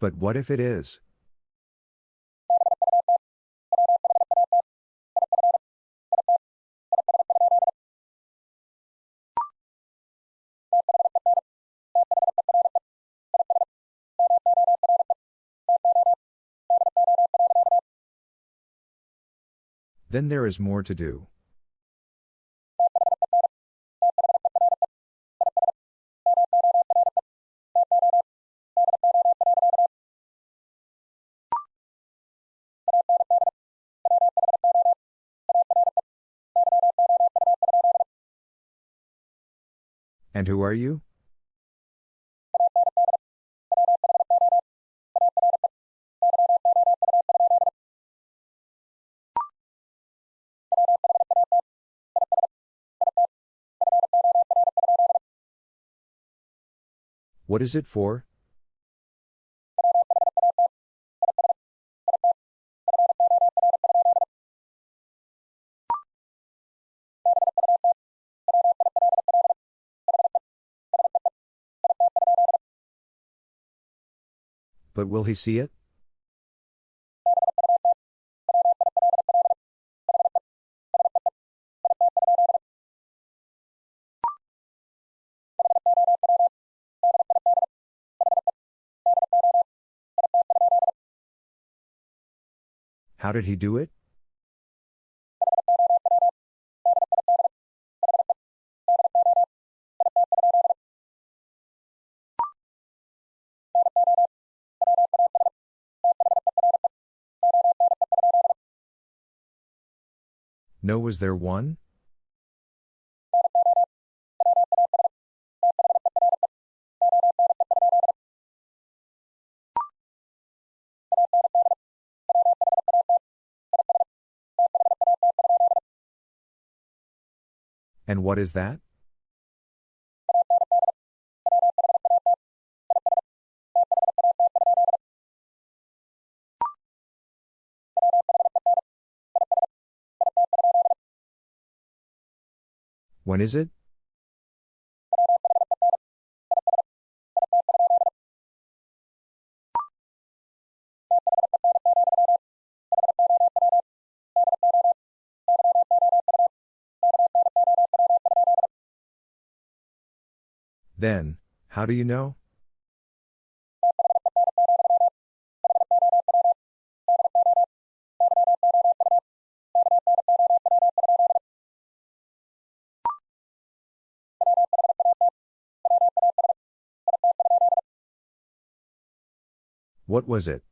But what if it is? Then there is more to do. Who are you? What is it for? But will he see it? How did he do it? No, was there one? And what is that? When is it? Then, how do you know? What was it?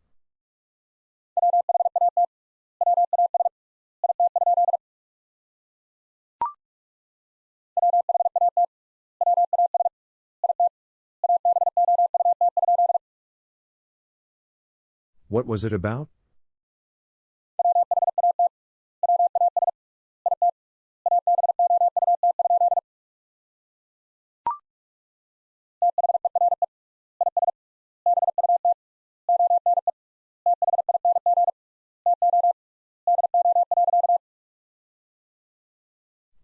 What was it about?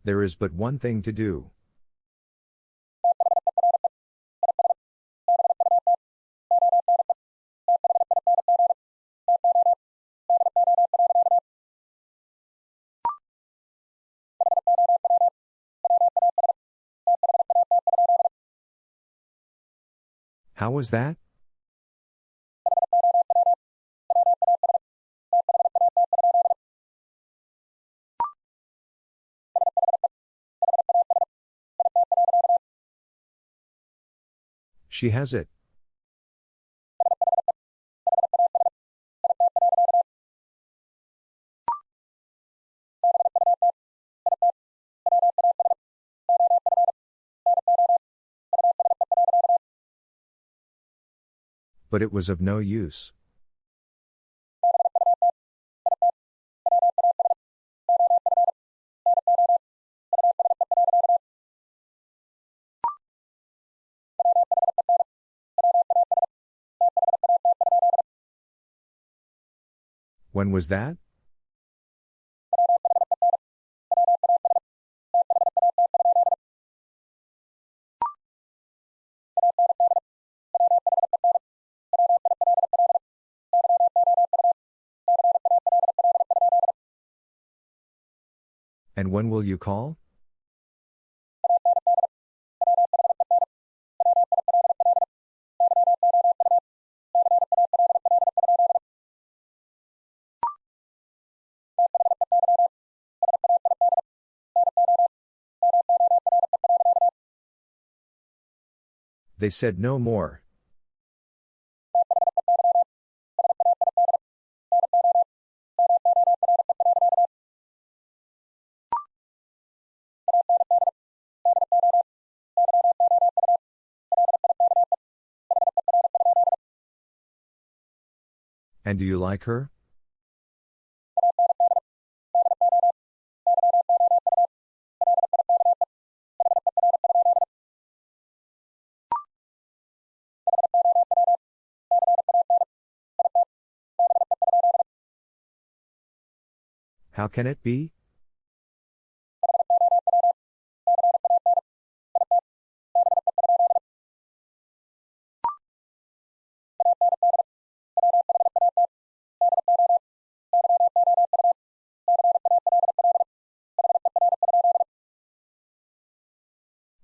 There is but one thing to do. How was that? She has it. But it was of no use. When was that? And when will you call? They said no more. And do you like her? How can it be?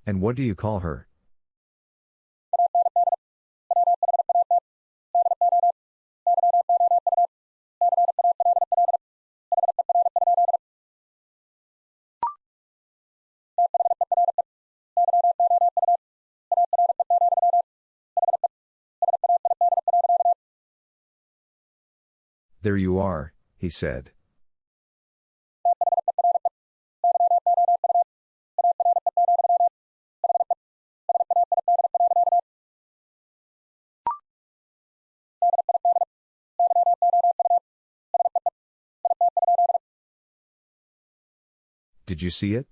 And what do you call her? There you are, he said. Did you see it?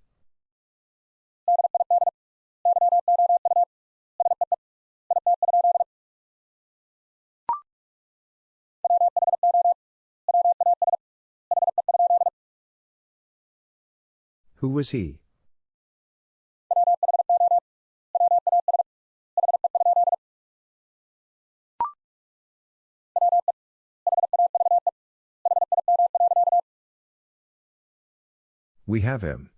Who was he? We have him.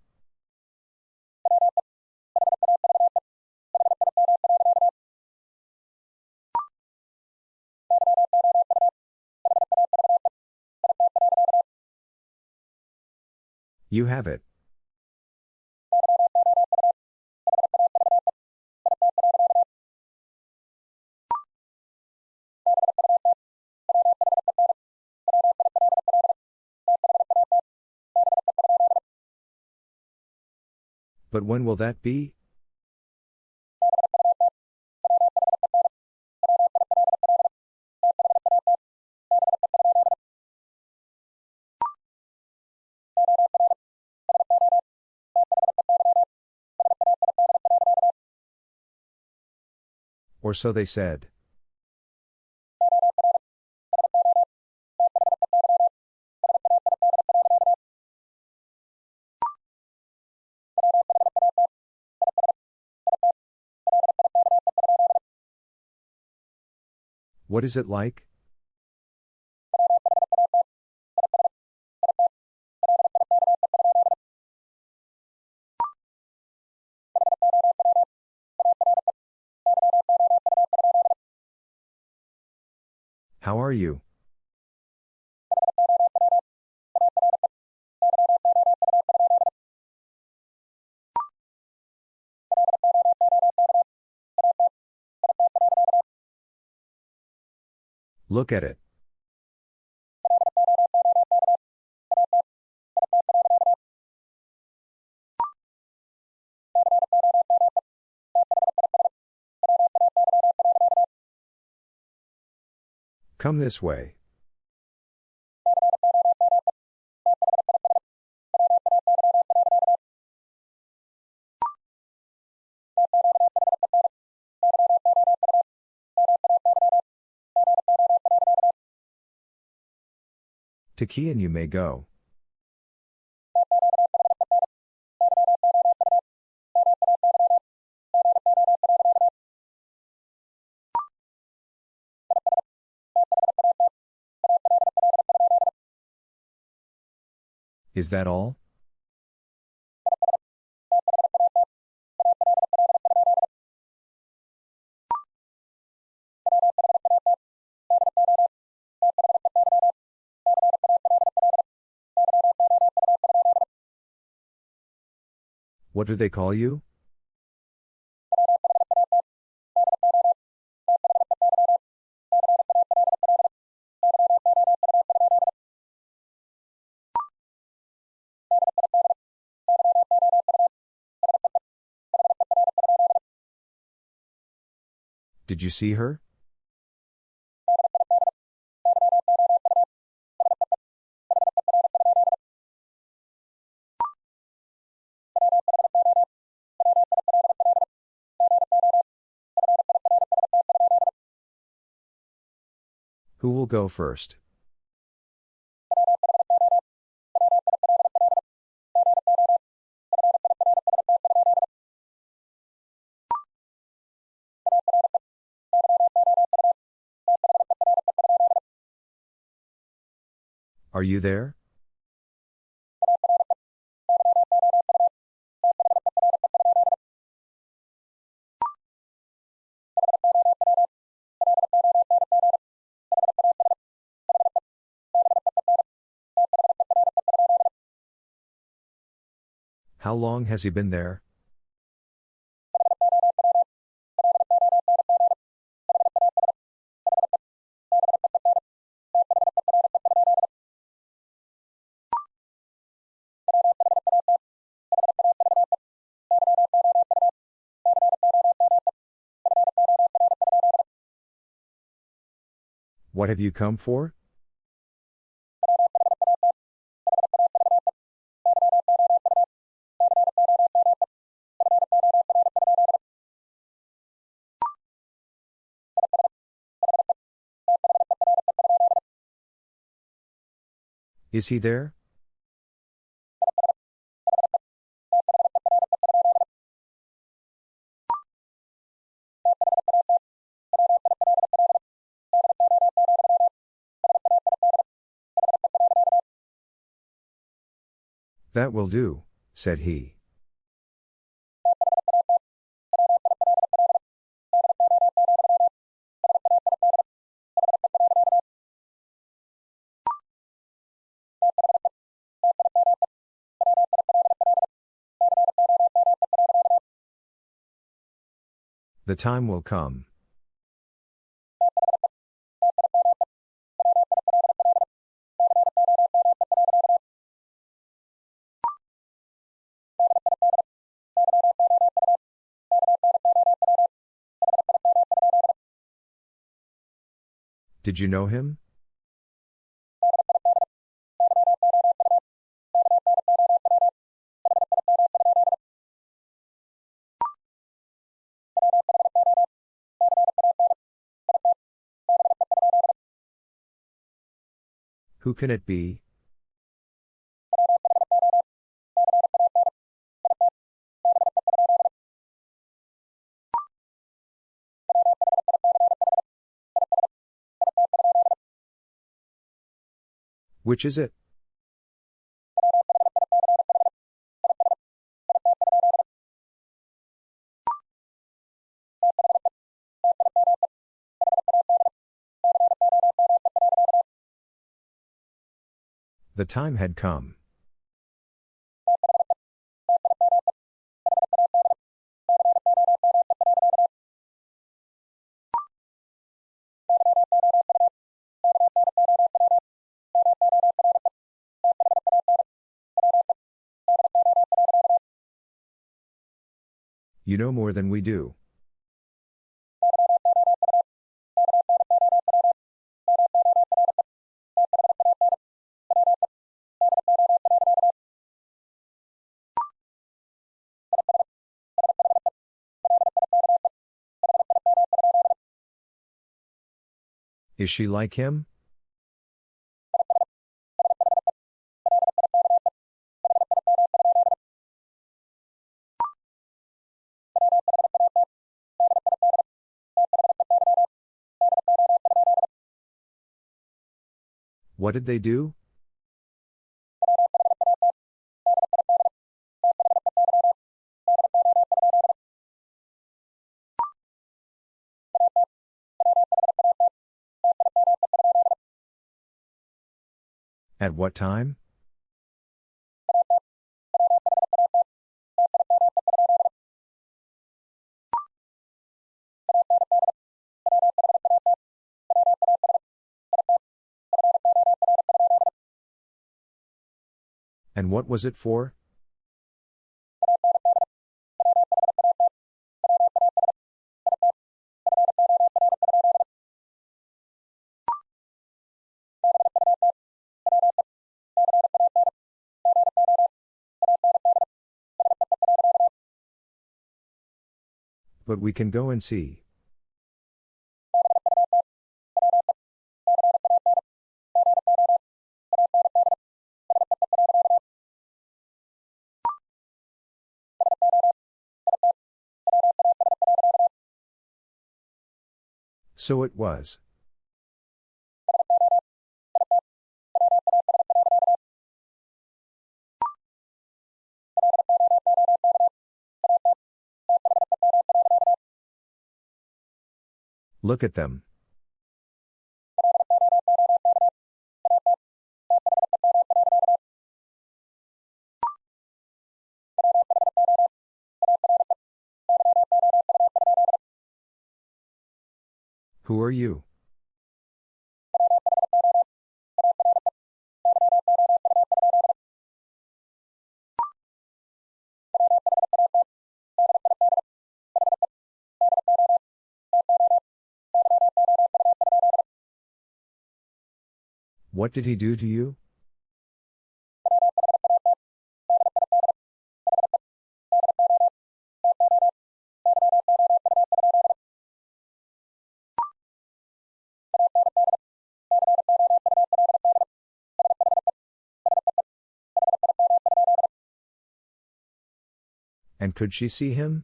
You have it. But when will that be? Or so they said. What is it like? How are you? Look at it. Come this way. To key and you may go. Is that all? What do they call you? Did you see her? Go first? Are you there? How long has he been there? What have you come for? Is he there? That will do, said he. The time will come. Did you know him? Who can it be? Which is it? The time had come. You know more than we do. Is she like him? What did they do? At what time? And what was it for? But we can go and see. So it was. Look at them. Who are you? What did he do to you? And could she see him?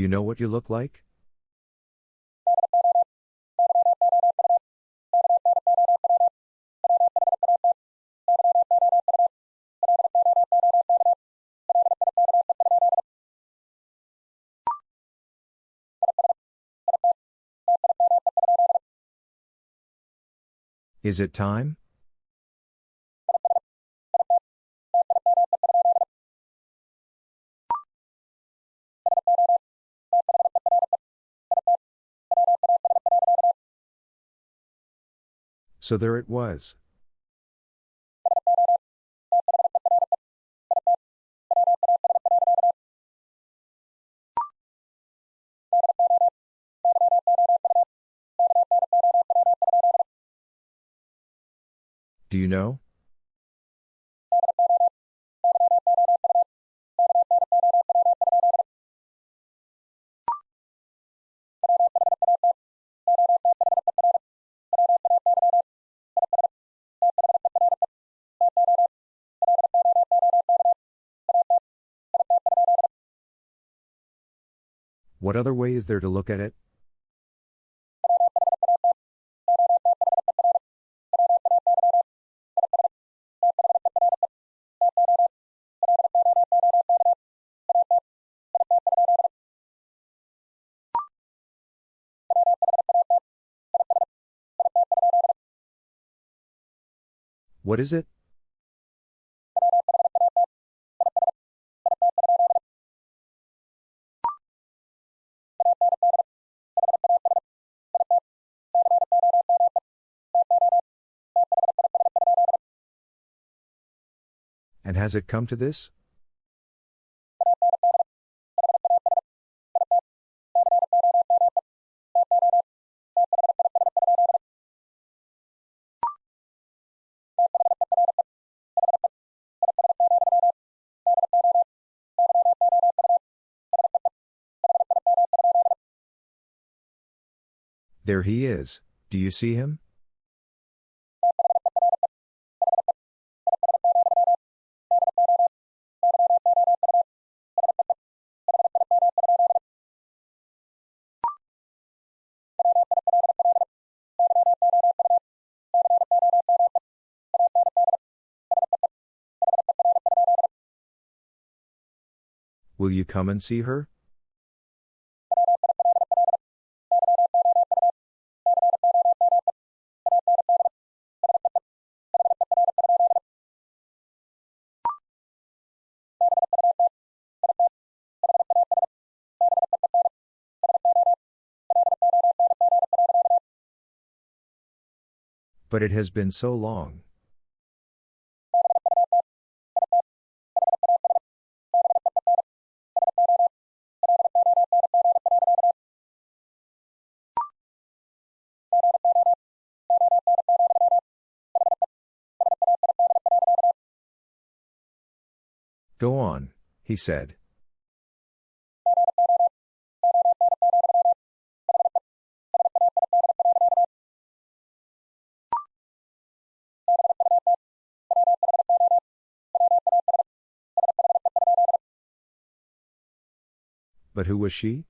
Do you know what you look like? Is it time? So there it was. Do you know? What other way is there to look at it? What is it? Has it come to this? There he is. Do you see him? Will you come and see her? But it has been so long. Go on, he said. But who was she?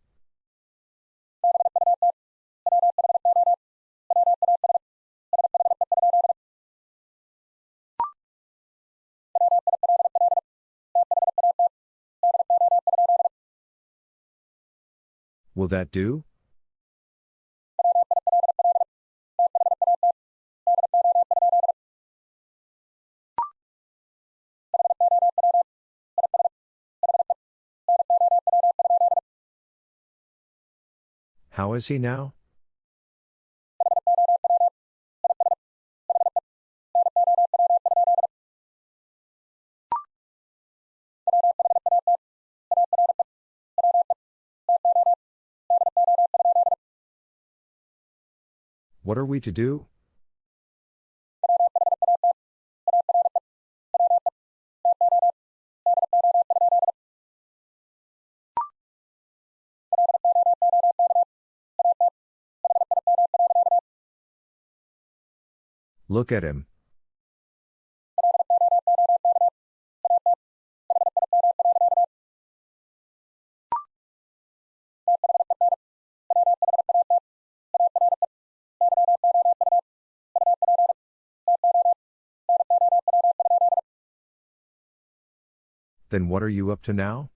Will that do? How is he now? What are we to do? Look at him. Then what are you up to now?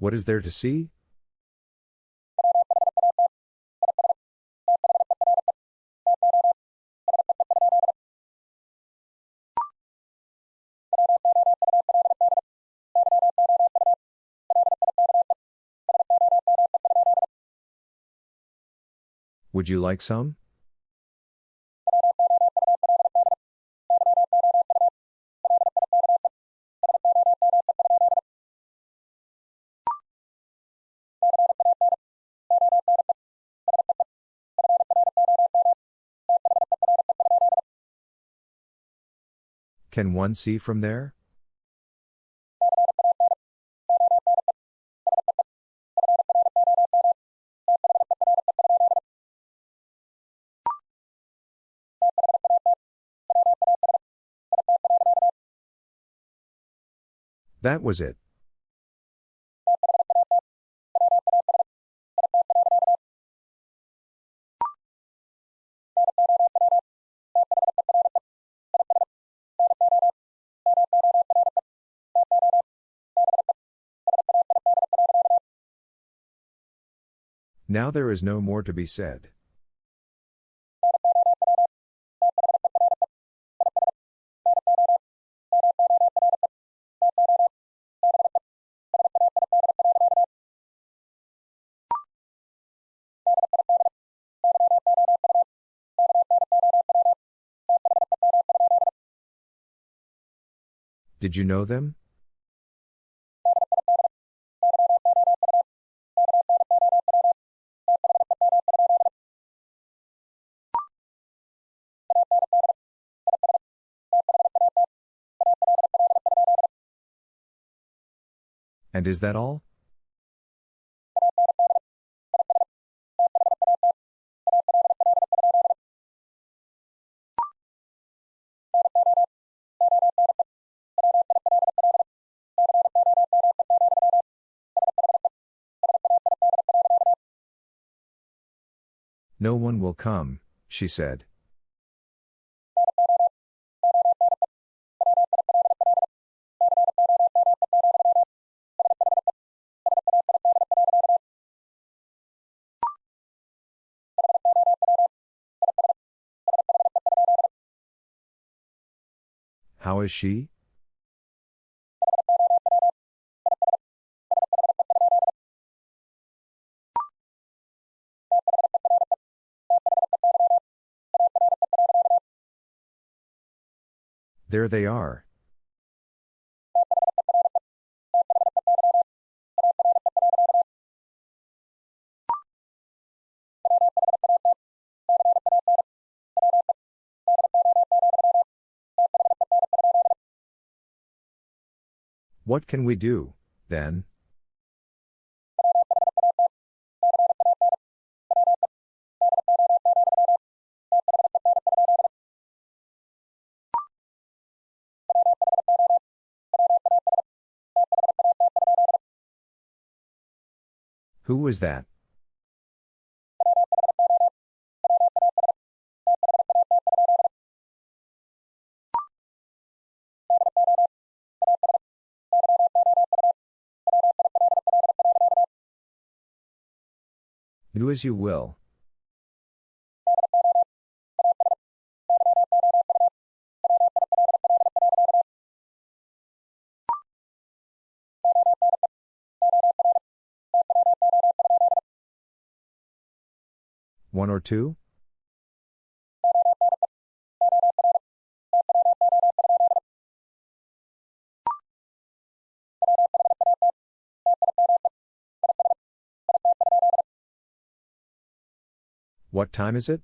What is there to see? Would you like some? Can one see from there? That was it. Now there is no more to be said. Did you know them? And is that all? No one will come, she said. How is she? There they are. What can we do, then? Who was that? Do as you will. One or two? What time is it?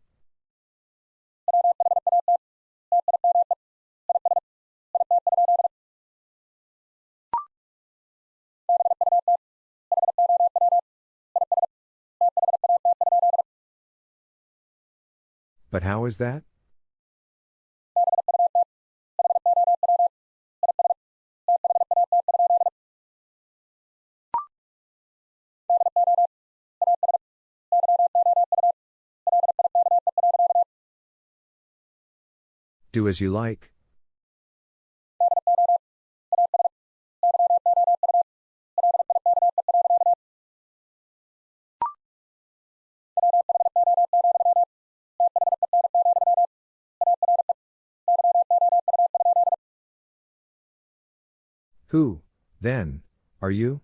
But how is that? Do as you like. Who, then, are you?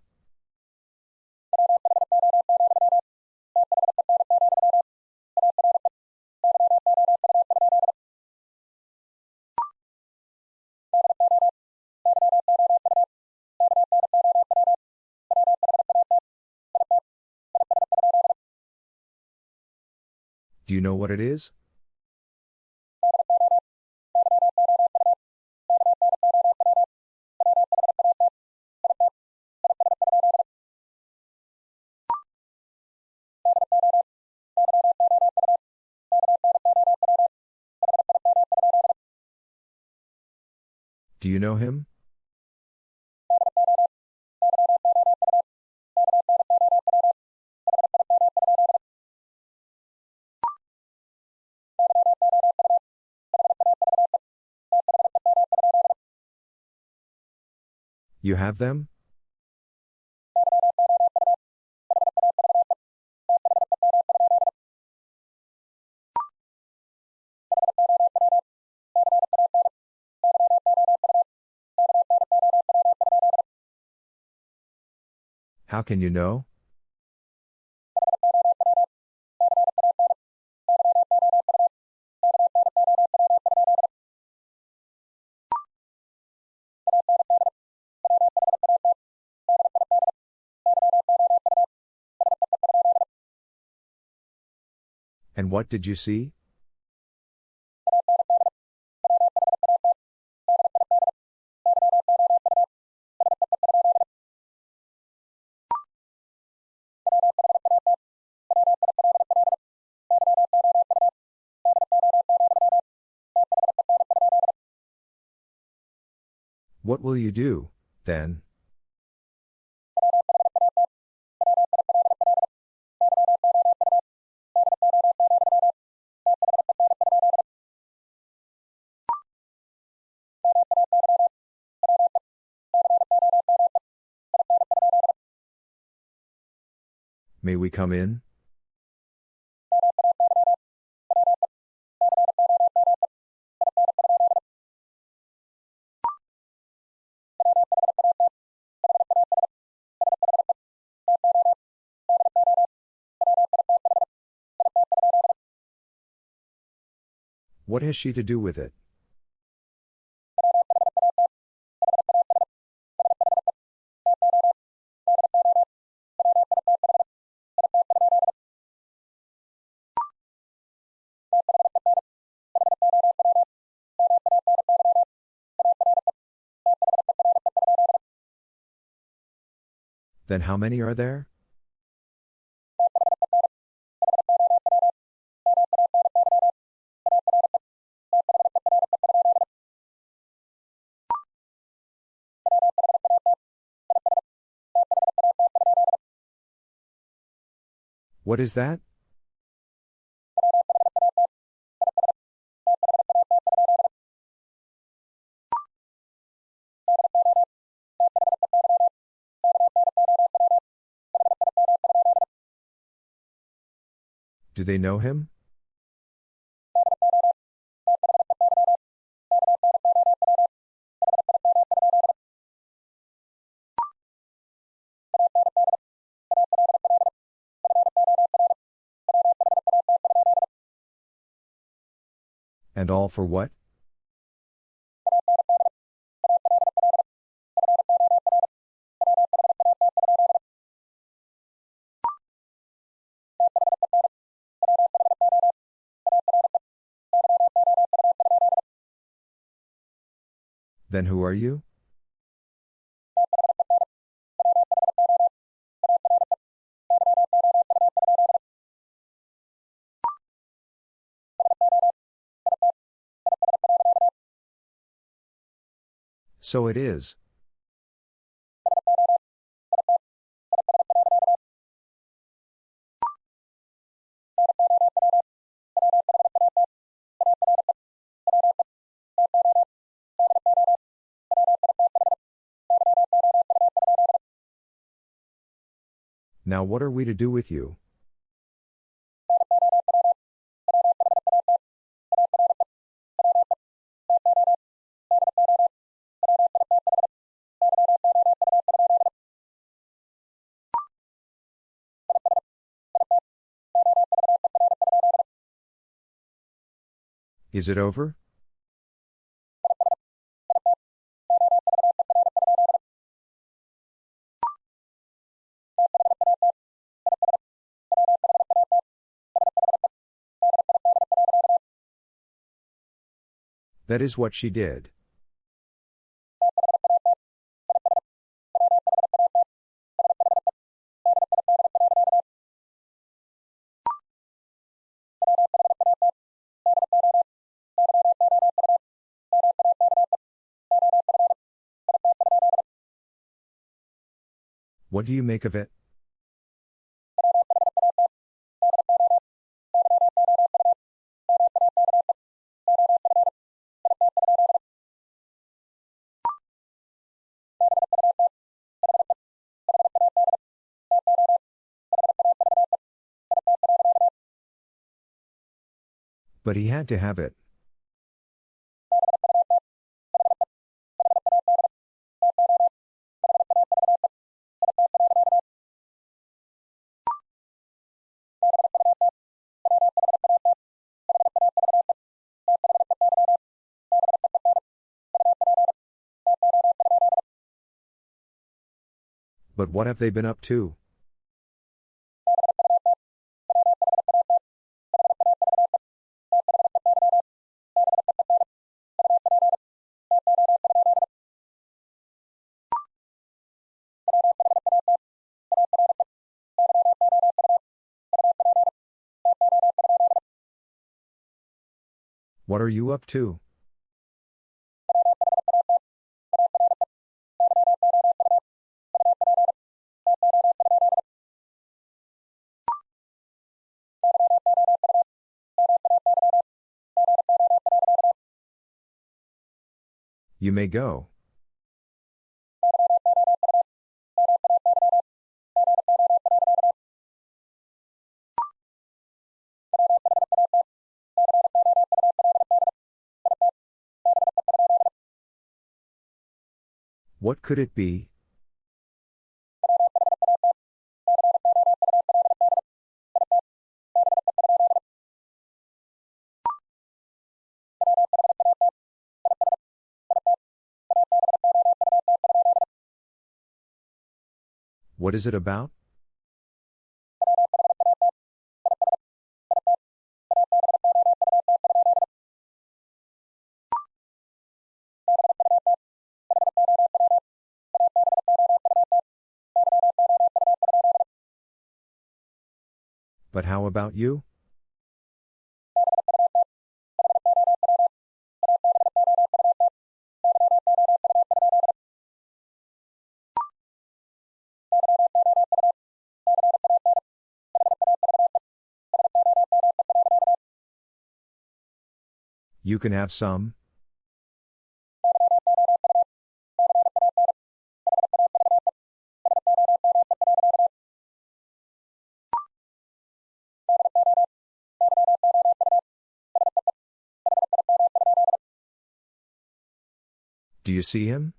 Do you know what it is? Know him? You have them? How can you know? And what did you see? What will you do, then? May we come in? What has she to do with it? Then how many are there? What is that? Do they know him? And all for what? Then who are you? So it is. Now what are we to do with you? Is it over? That is what she did. What do you make of it? But he had to have it. But what have they been up to? What are you up to? You may go. What could it be? What is it about? But how about you? You can have some? Do you see him?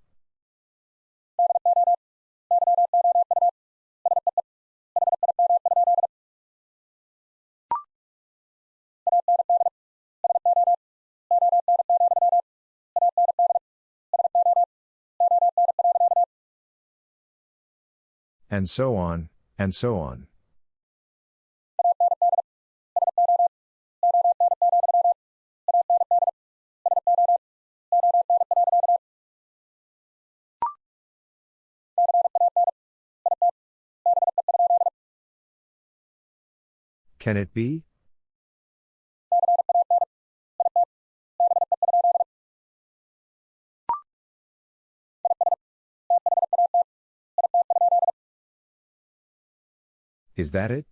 And so on, and so on. Can it be? Is that it?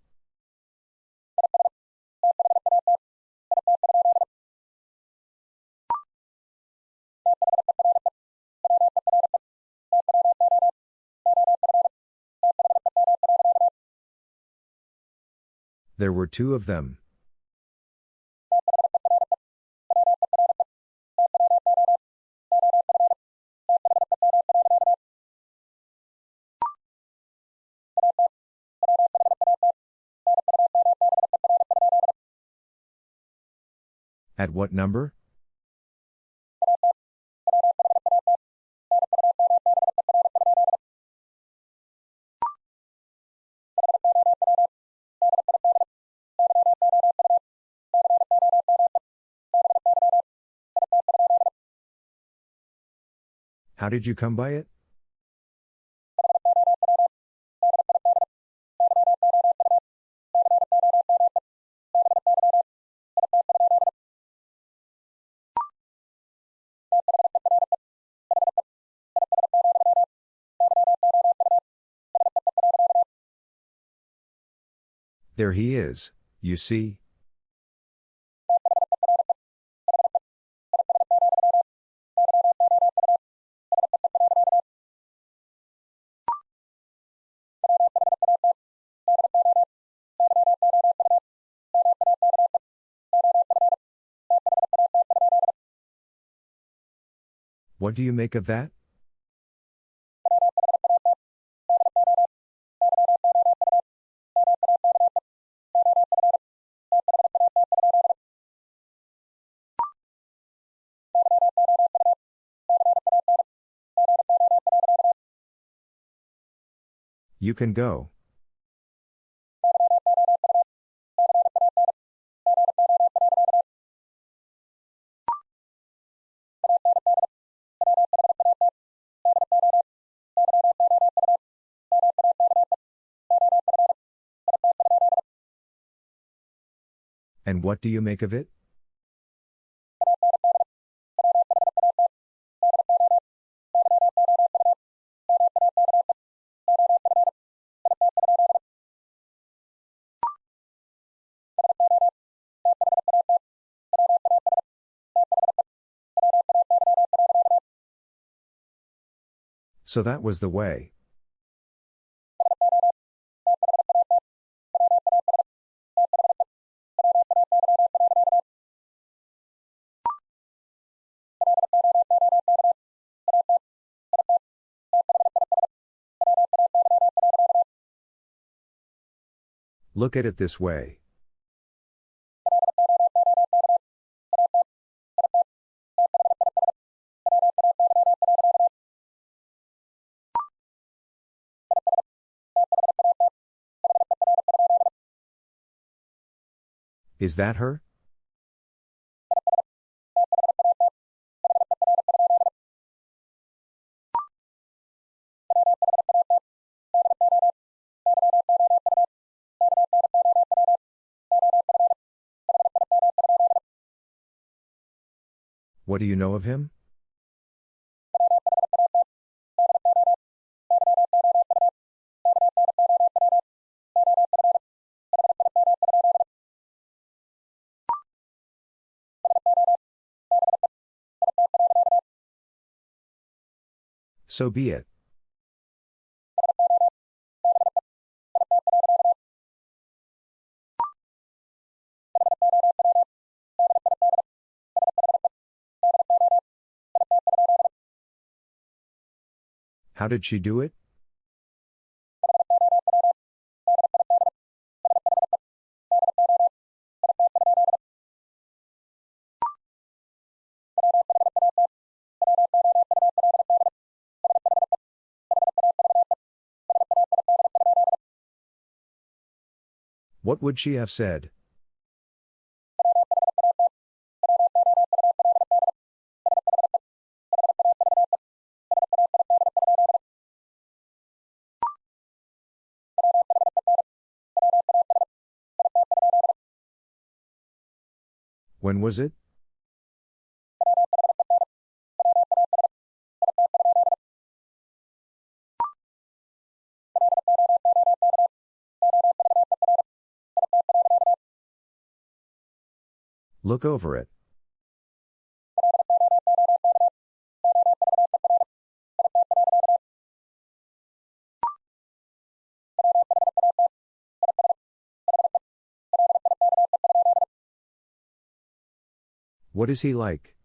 There were two of them. At what number? How did you come by it? There he is, you see. What do you make of that? You can go. And what do you make of it? So that was the way. Look at it this way. Is that her? What do you know of him? So be it. How did she do it? What would she have said? When was it? Look over it. What is he like?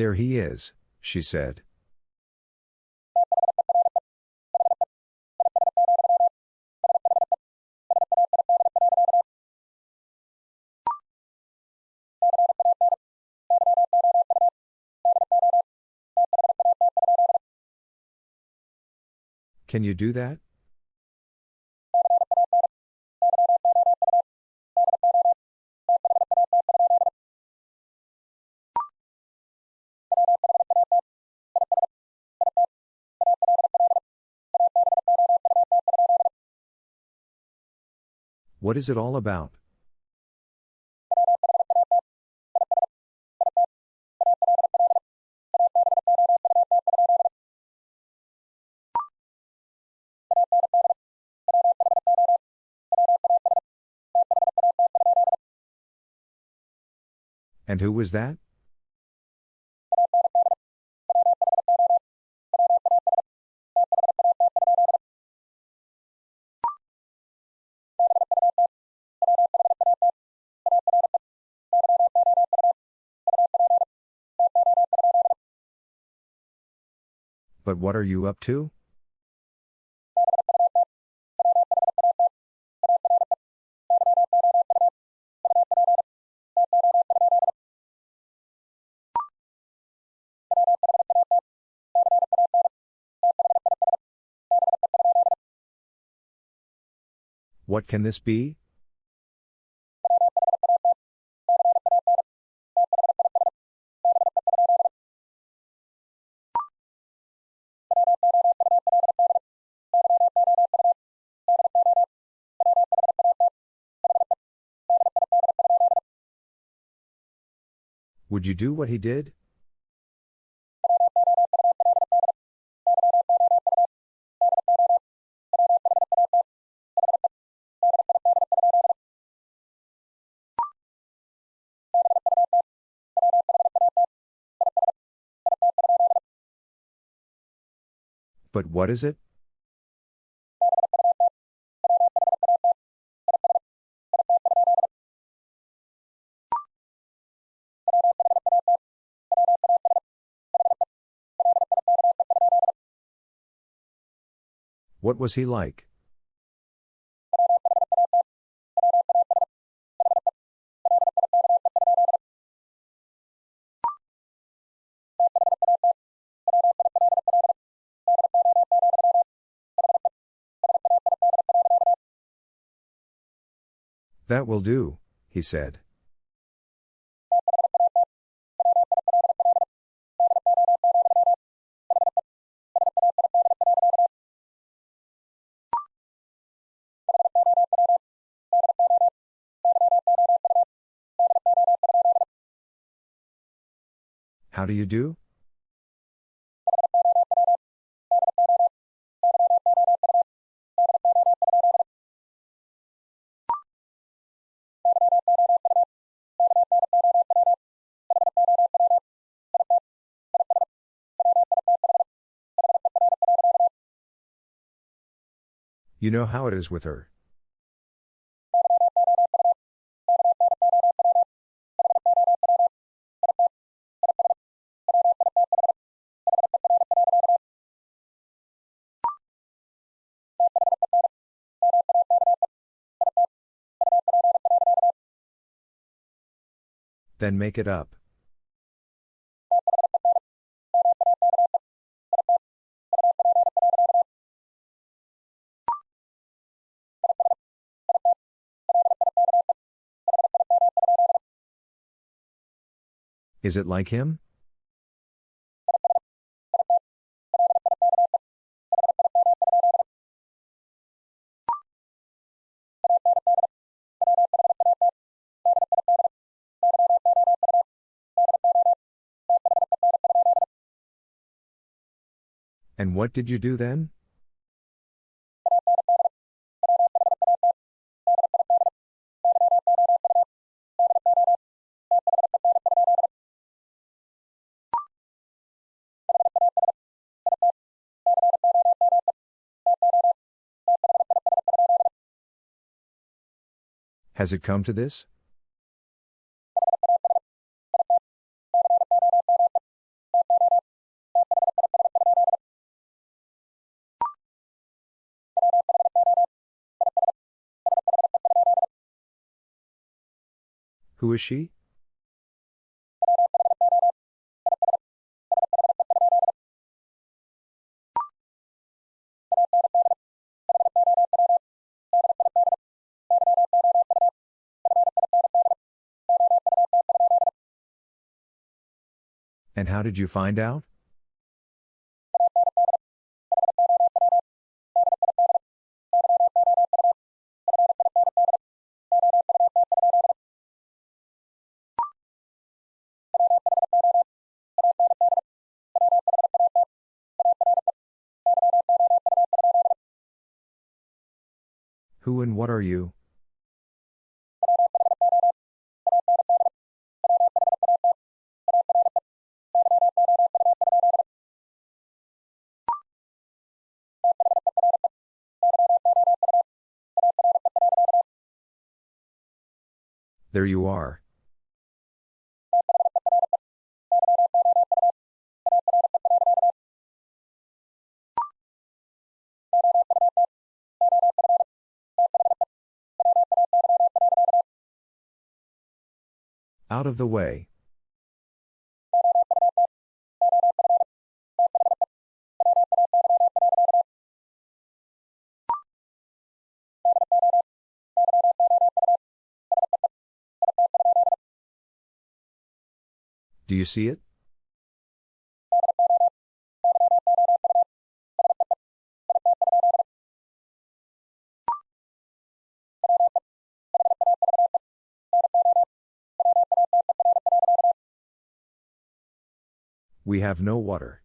There he is, she said. Can you do that? What is it all about? And who was that? But what are you up to? What can this be? Would you do what he did? But what is it? What was he like? That will do, he said. Do you do? You know how it is with her. Then make it up. Is it like him? And what did you do then? Has it come to this? Who is she? And how did you find out? Who and what are you? There you are. Out of the way. Do you see it? We have no water.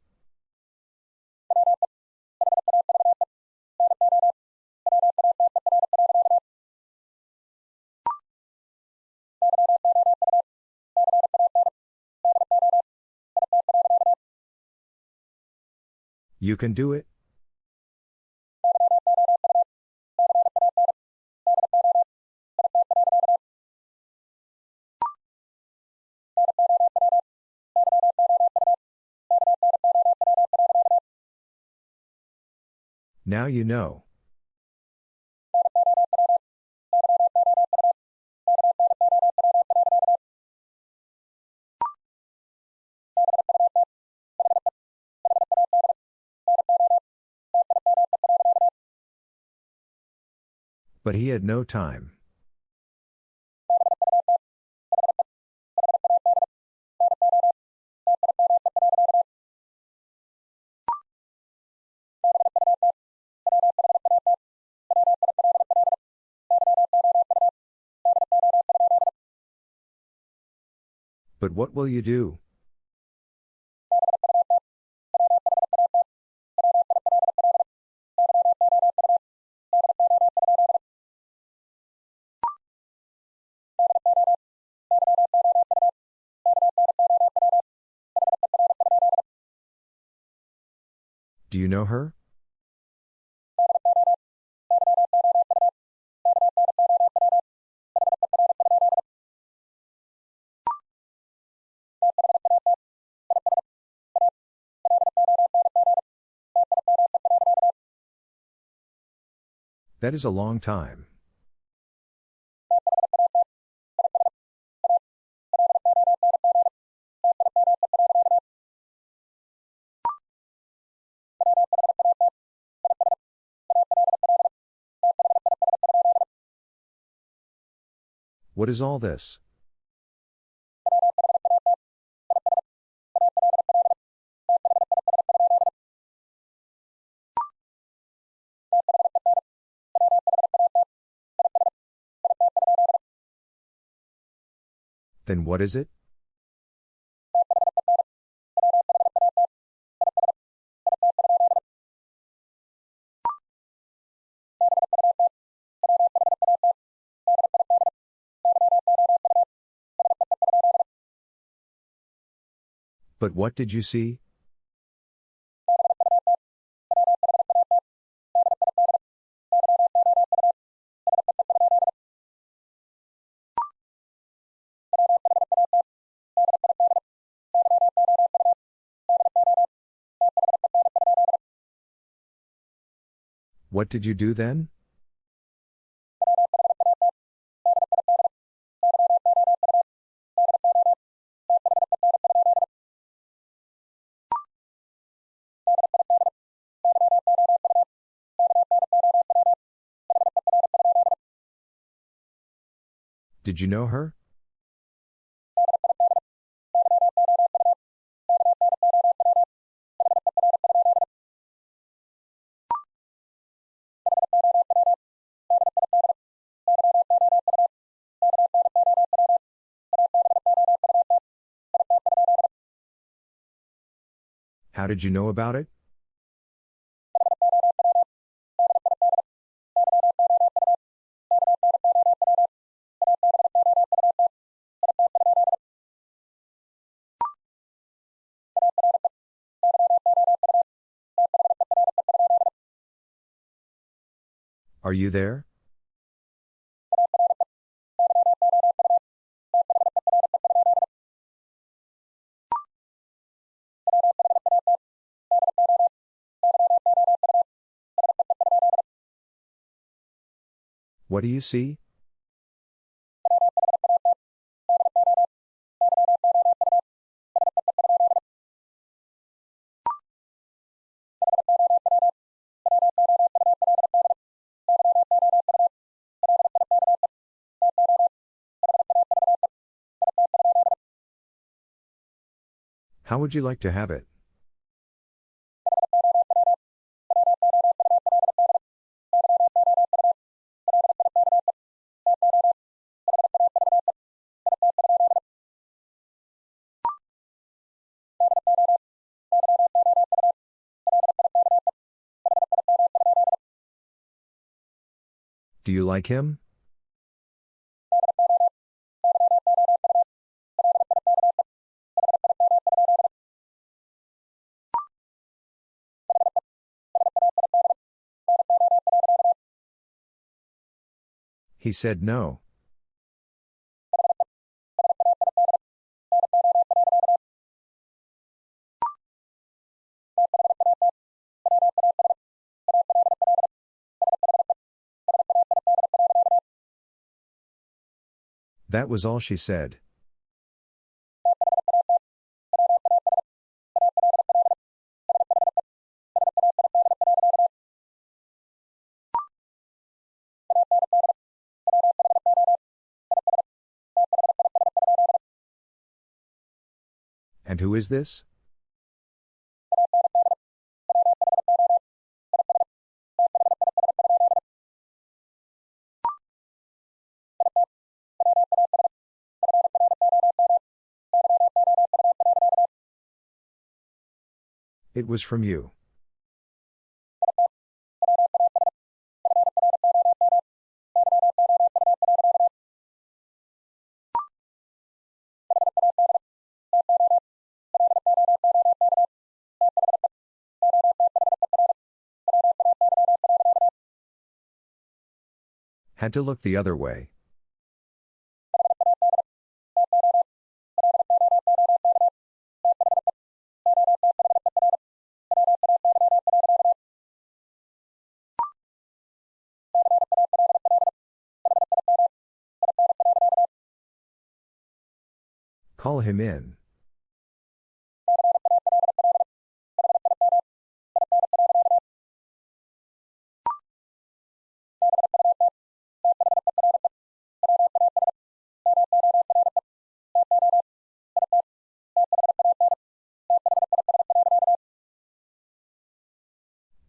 You can do it? Now you know. But he had no time. But what will you do? Do you know her? That is a long time. What is all this? Then what is it? But what did you see? What did you do then? Did you know her? How did you know about it? Are you there? What do you see? How would you like to have it? Do you like him? He said no. That was all she said. And who is this? It was from you. Had to look the other way. Call him in.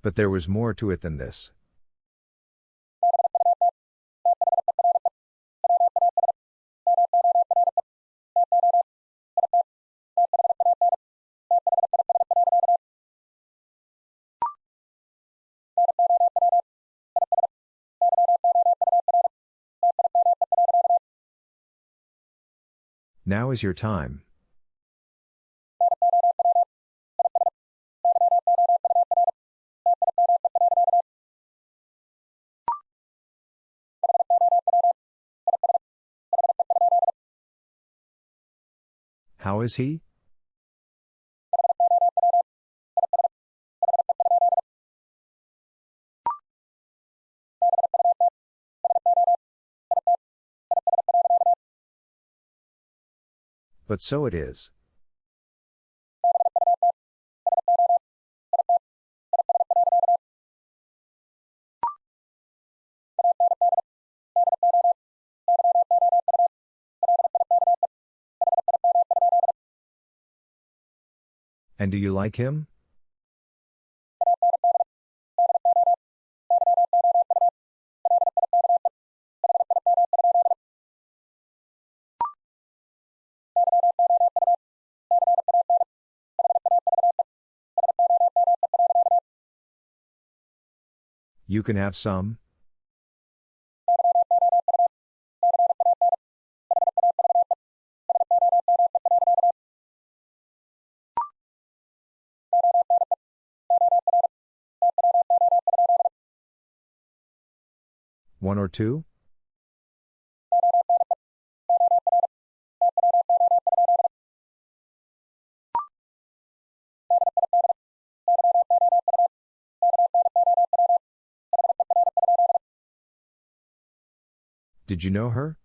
But there was more to it than this. Now is your time. How is he? But so it is. And do you like him? You can have some? One or two? Did you know her?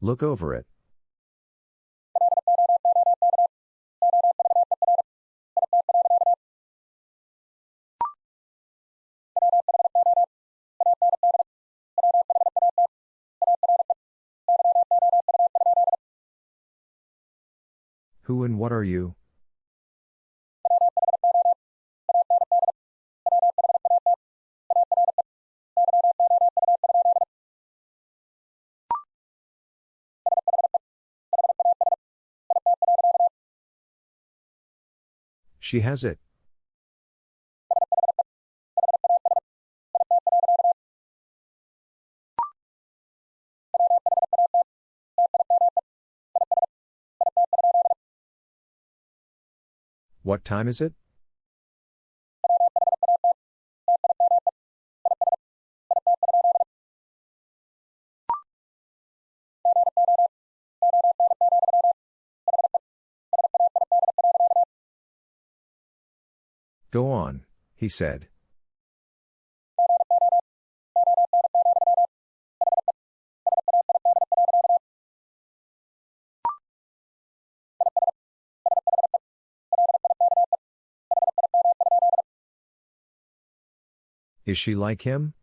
Look over it. Who and what are you? She has it. What time is it? Go on, he said. Is she like him?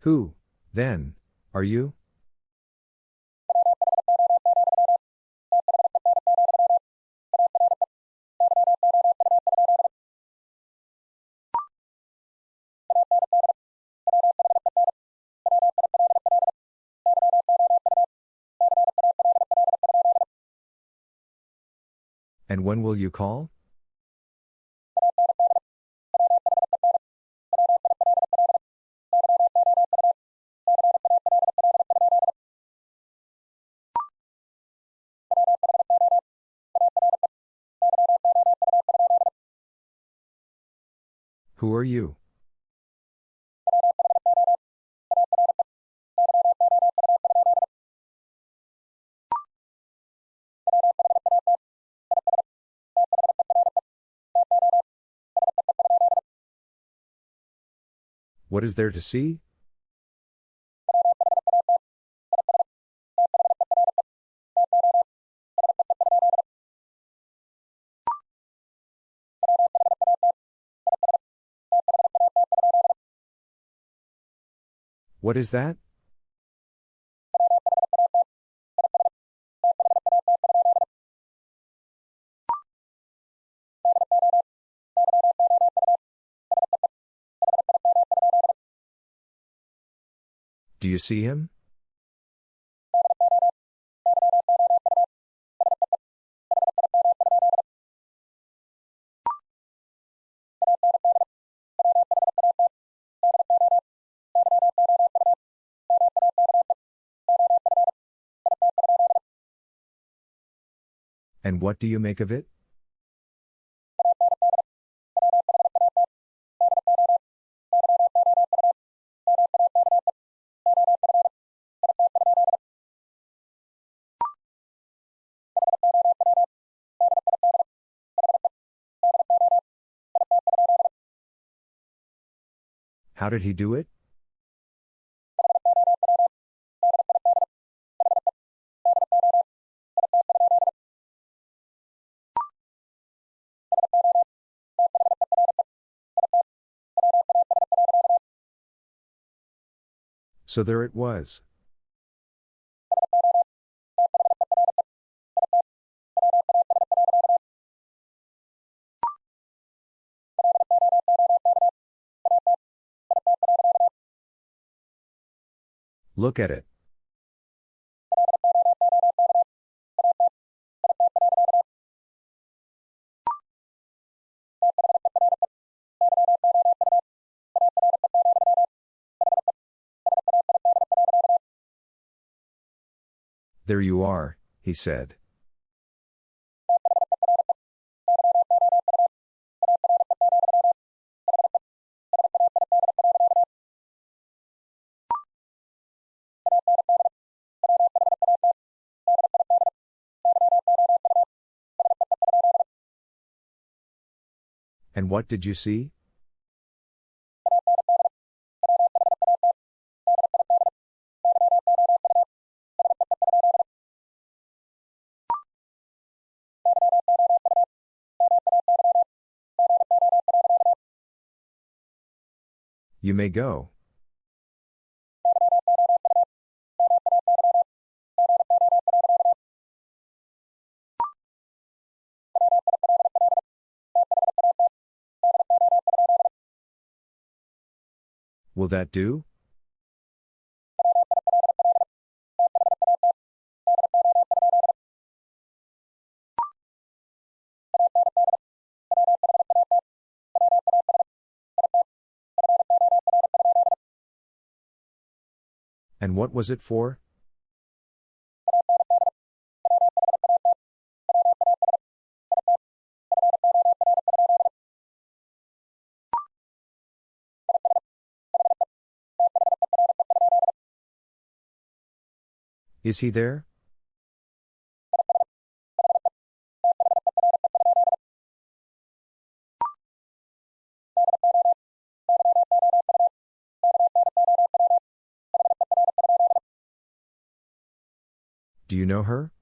Who, then, are you? And when will you call? Who are you? What is there to see? What is that? Do you see him? And what do you make of it? How did he do it? So there it was. Look at it. There you are, he said. And what did you see? You may go. Will that do? And what was it for? Is he there? Do you know her?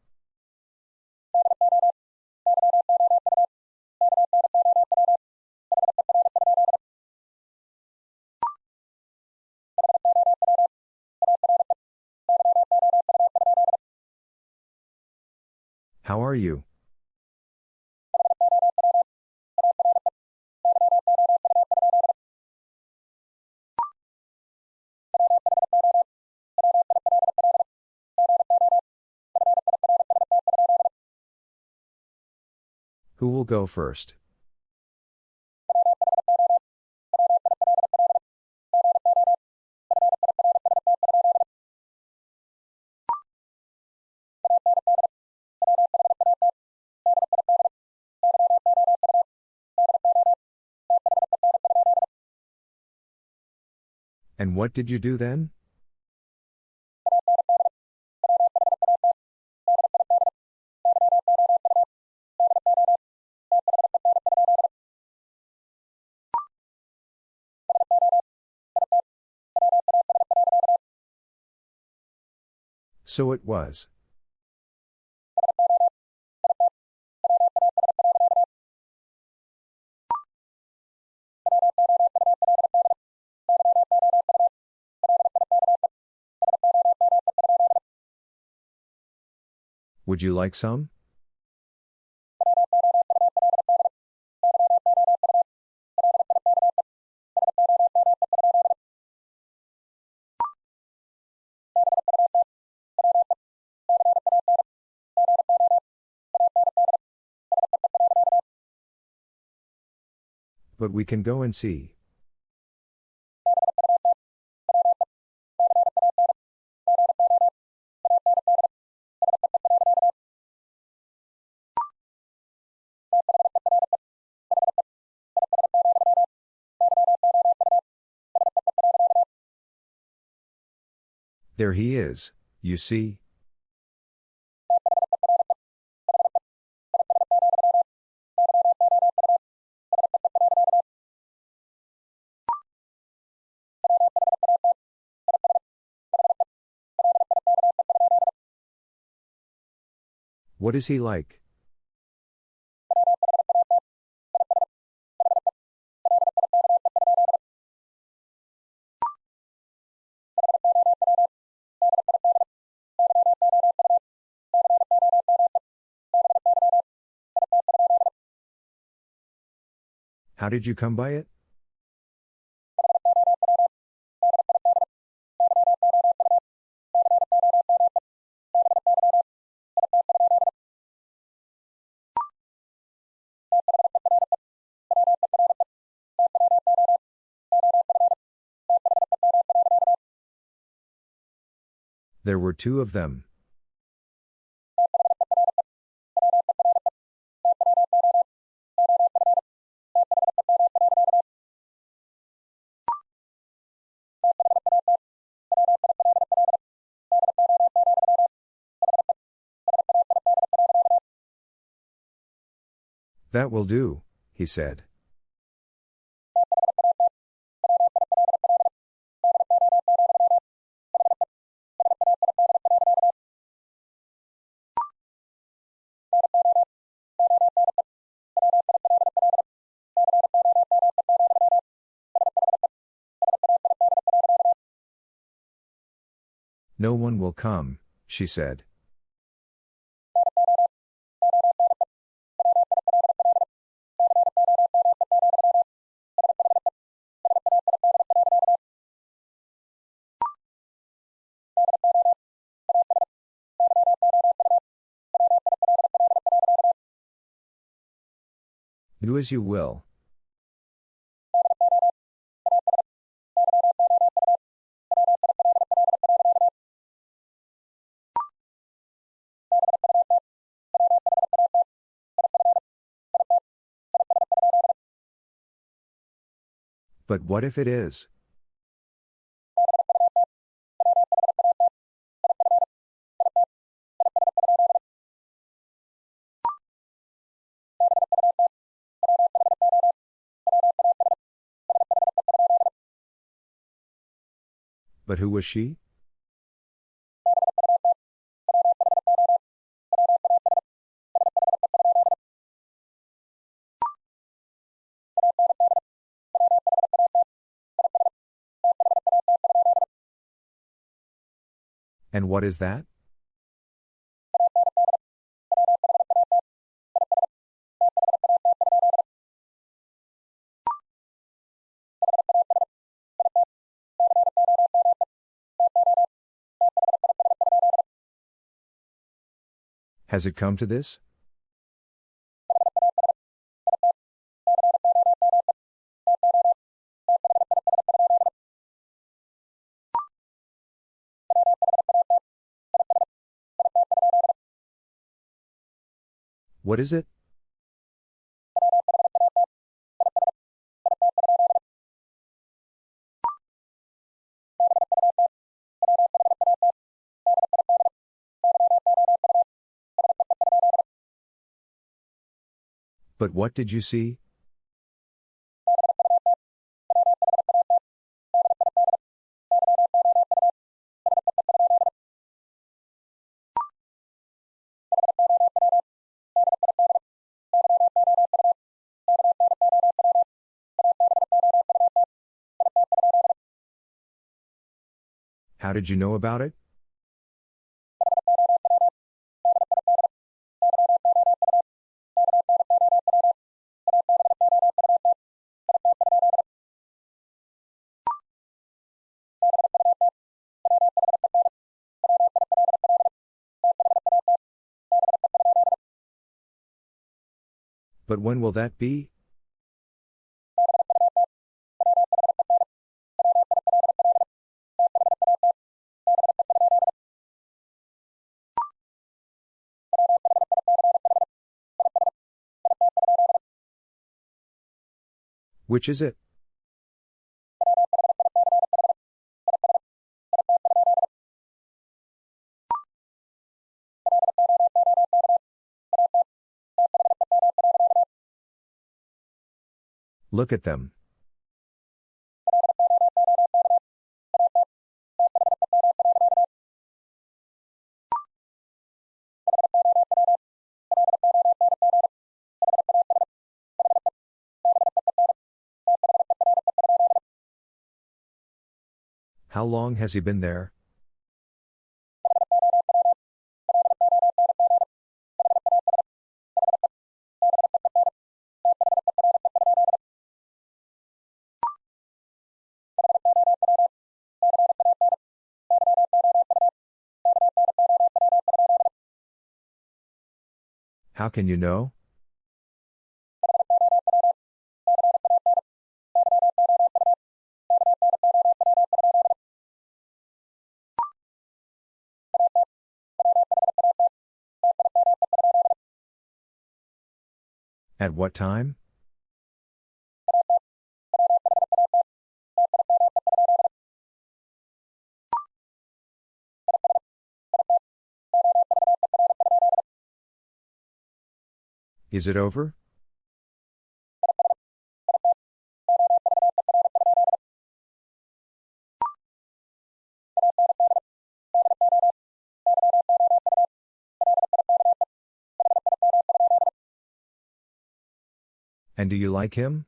How are you? Who will go first? And what did you do then? So it was. Would you like some? But we can go and see. There he is, you see. What is he like? How did you come by it? There were two of them. That will do, he said. No one will come, she said. Do as you will. But what if it is? But who was she? And what is that? Has it come to this? What is it? But what did you see? How did you know about it? When will that be? Which is it? Look at them. How long has he been there? How can you know? At what time? Is it over? And do you like him?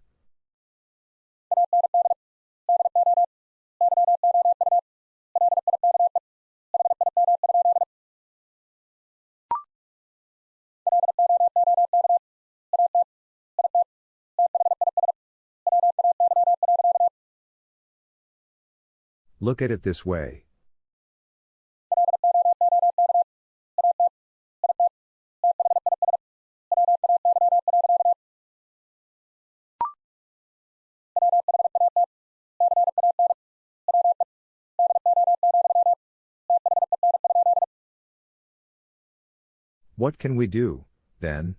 Look at it this way. What can we do, then?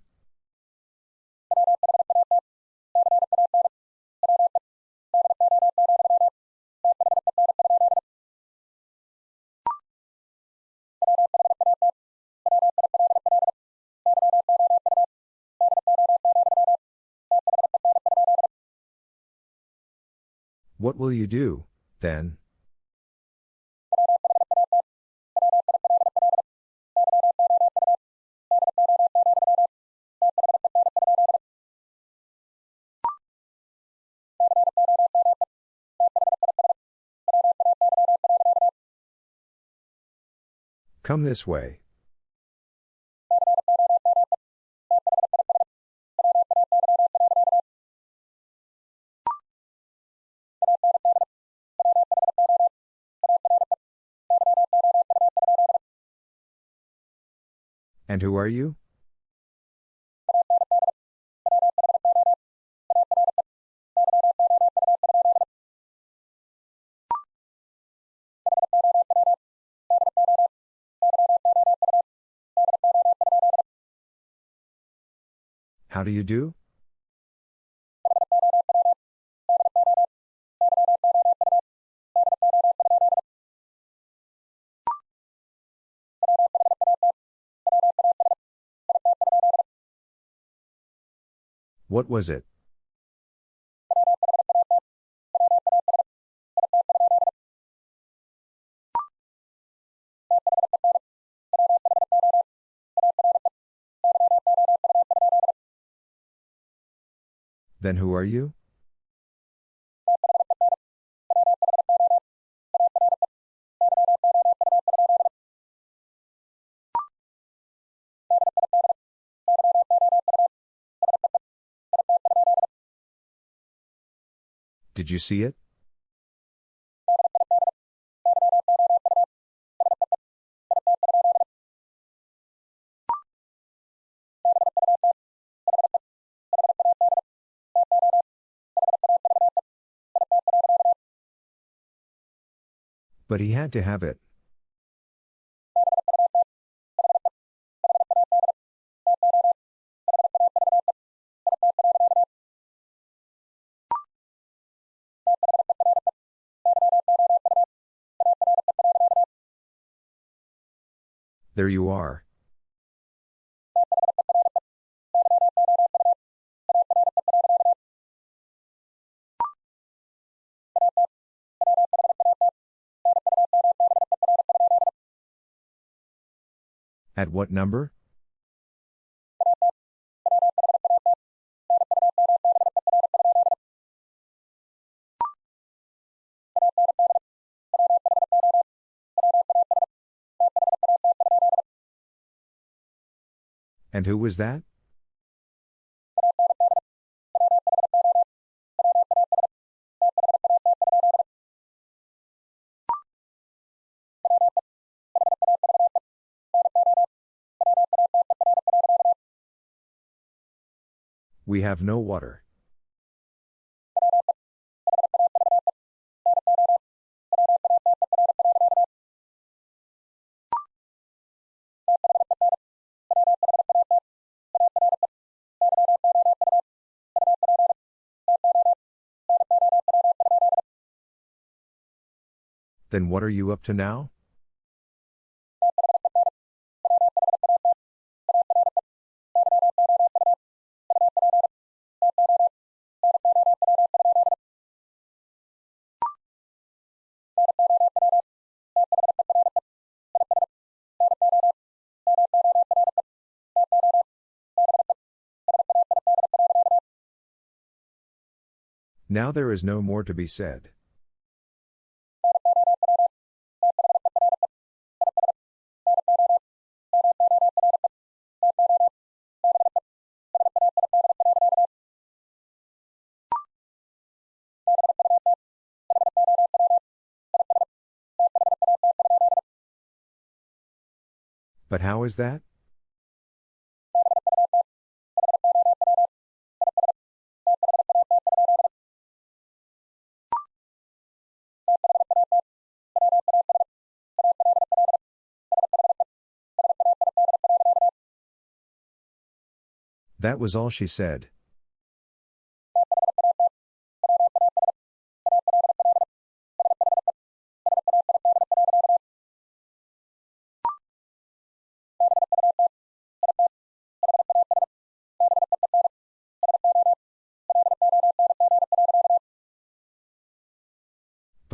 What will you do, then? Come this way. And who are you? How do you do? What was it? Then who are you? Did you see it? But he had to have it. There you are. At what number? And who was that? We have no water. Then what are you up to now? Now there is no more to be said. But how is that? That was all she said.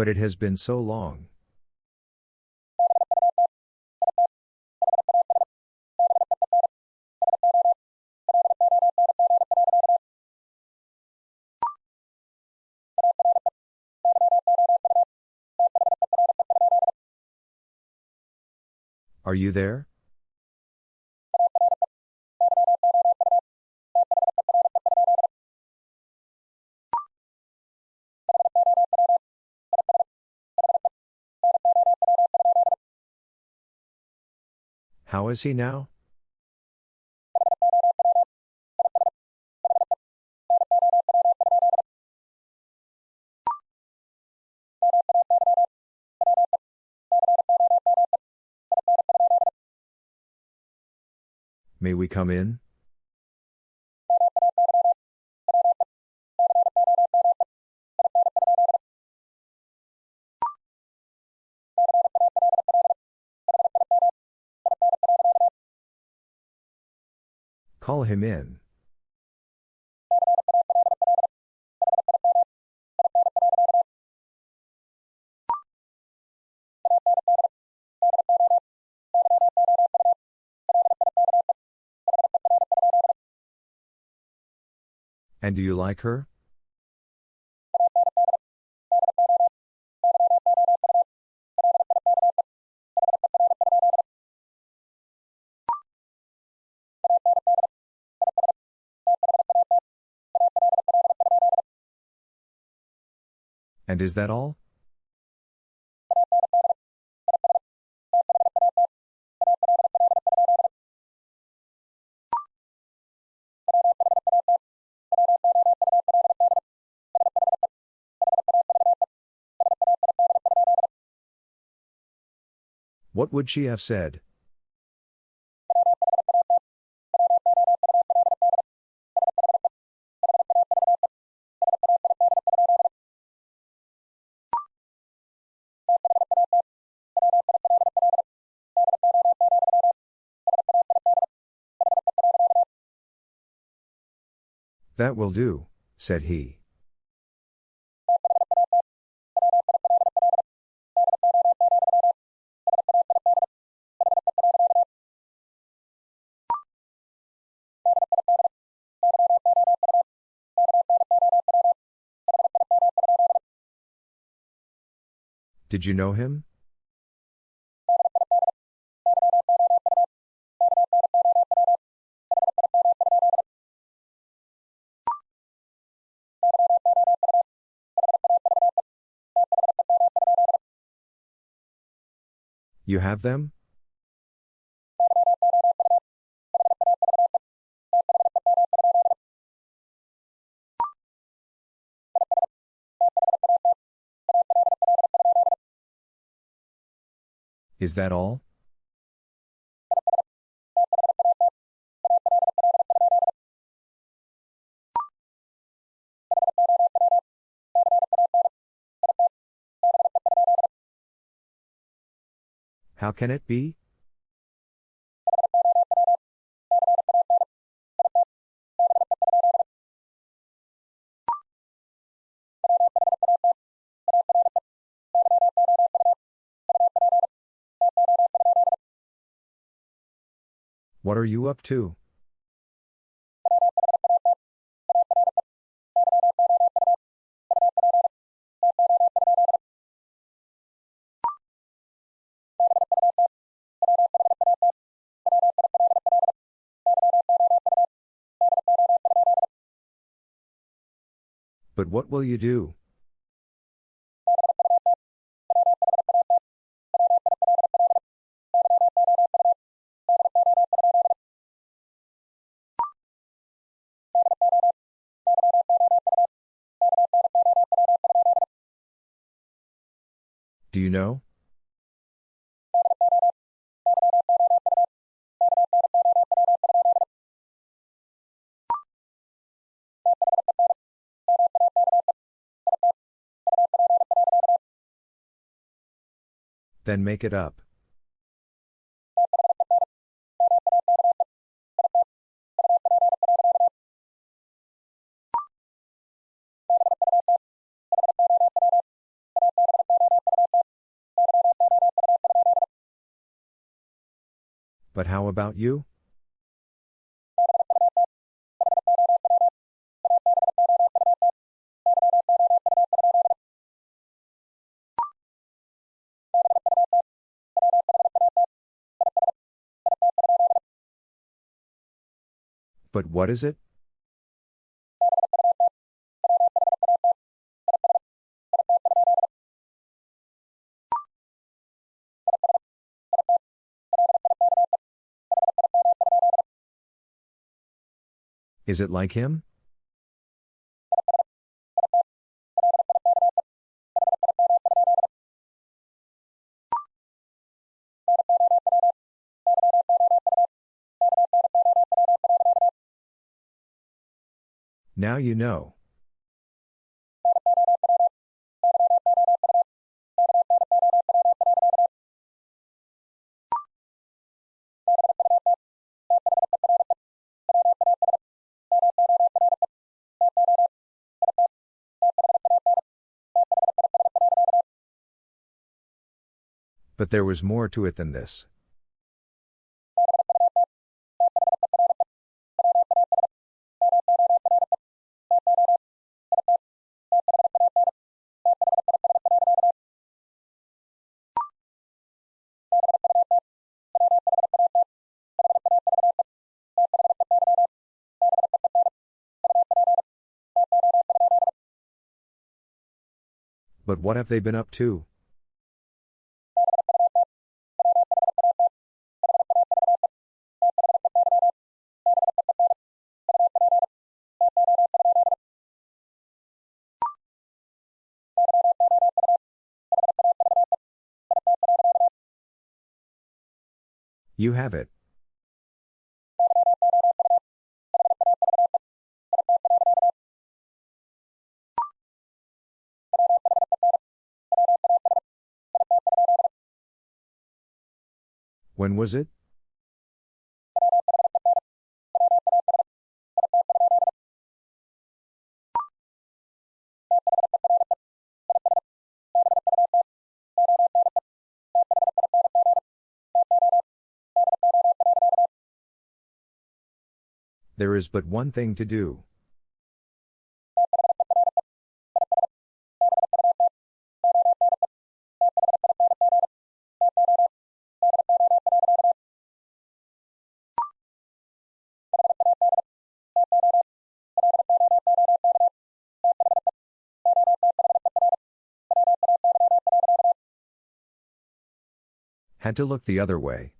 But it has been so long. Are you there? How is he now? May we come in? Call him in. And do you like her? And is that all? What would she have said? That will do, said he. Did you know him? You have them? Is that all? How can it be? What are you up to? But what will you do? Do you know? Then make it up. But how about you? But what is it? Is it like him? Now you know. But there was more to it than this. But what have they been up to? You have it. When was it? There is but one thing to do. Had to look the other way.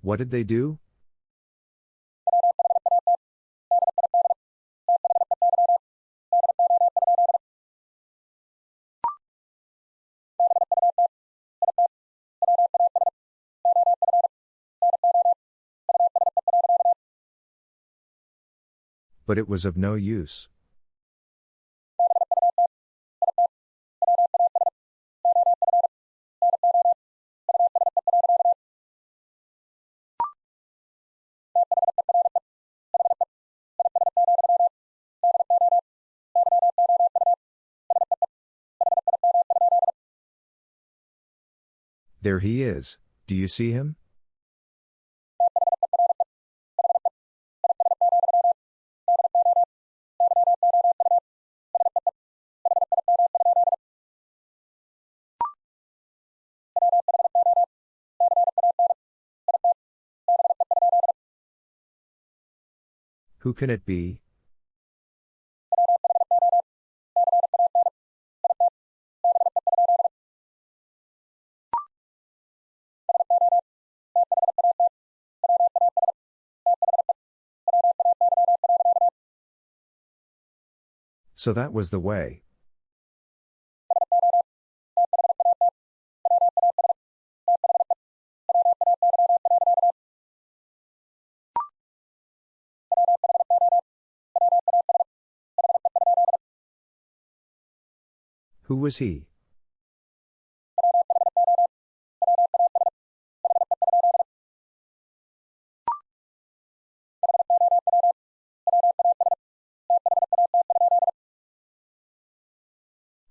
What did they do? But it was of no use. There he is, do you see him? Who can it be? So that was the way. Who was he?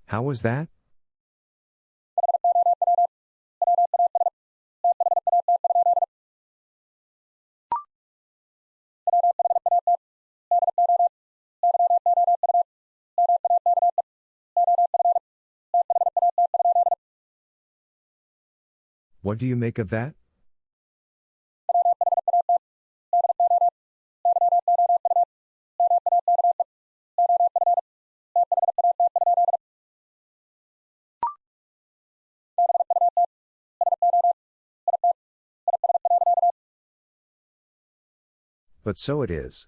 How was that? What do you make of that? But so it is.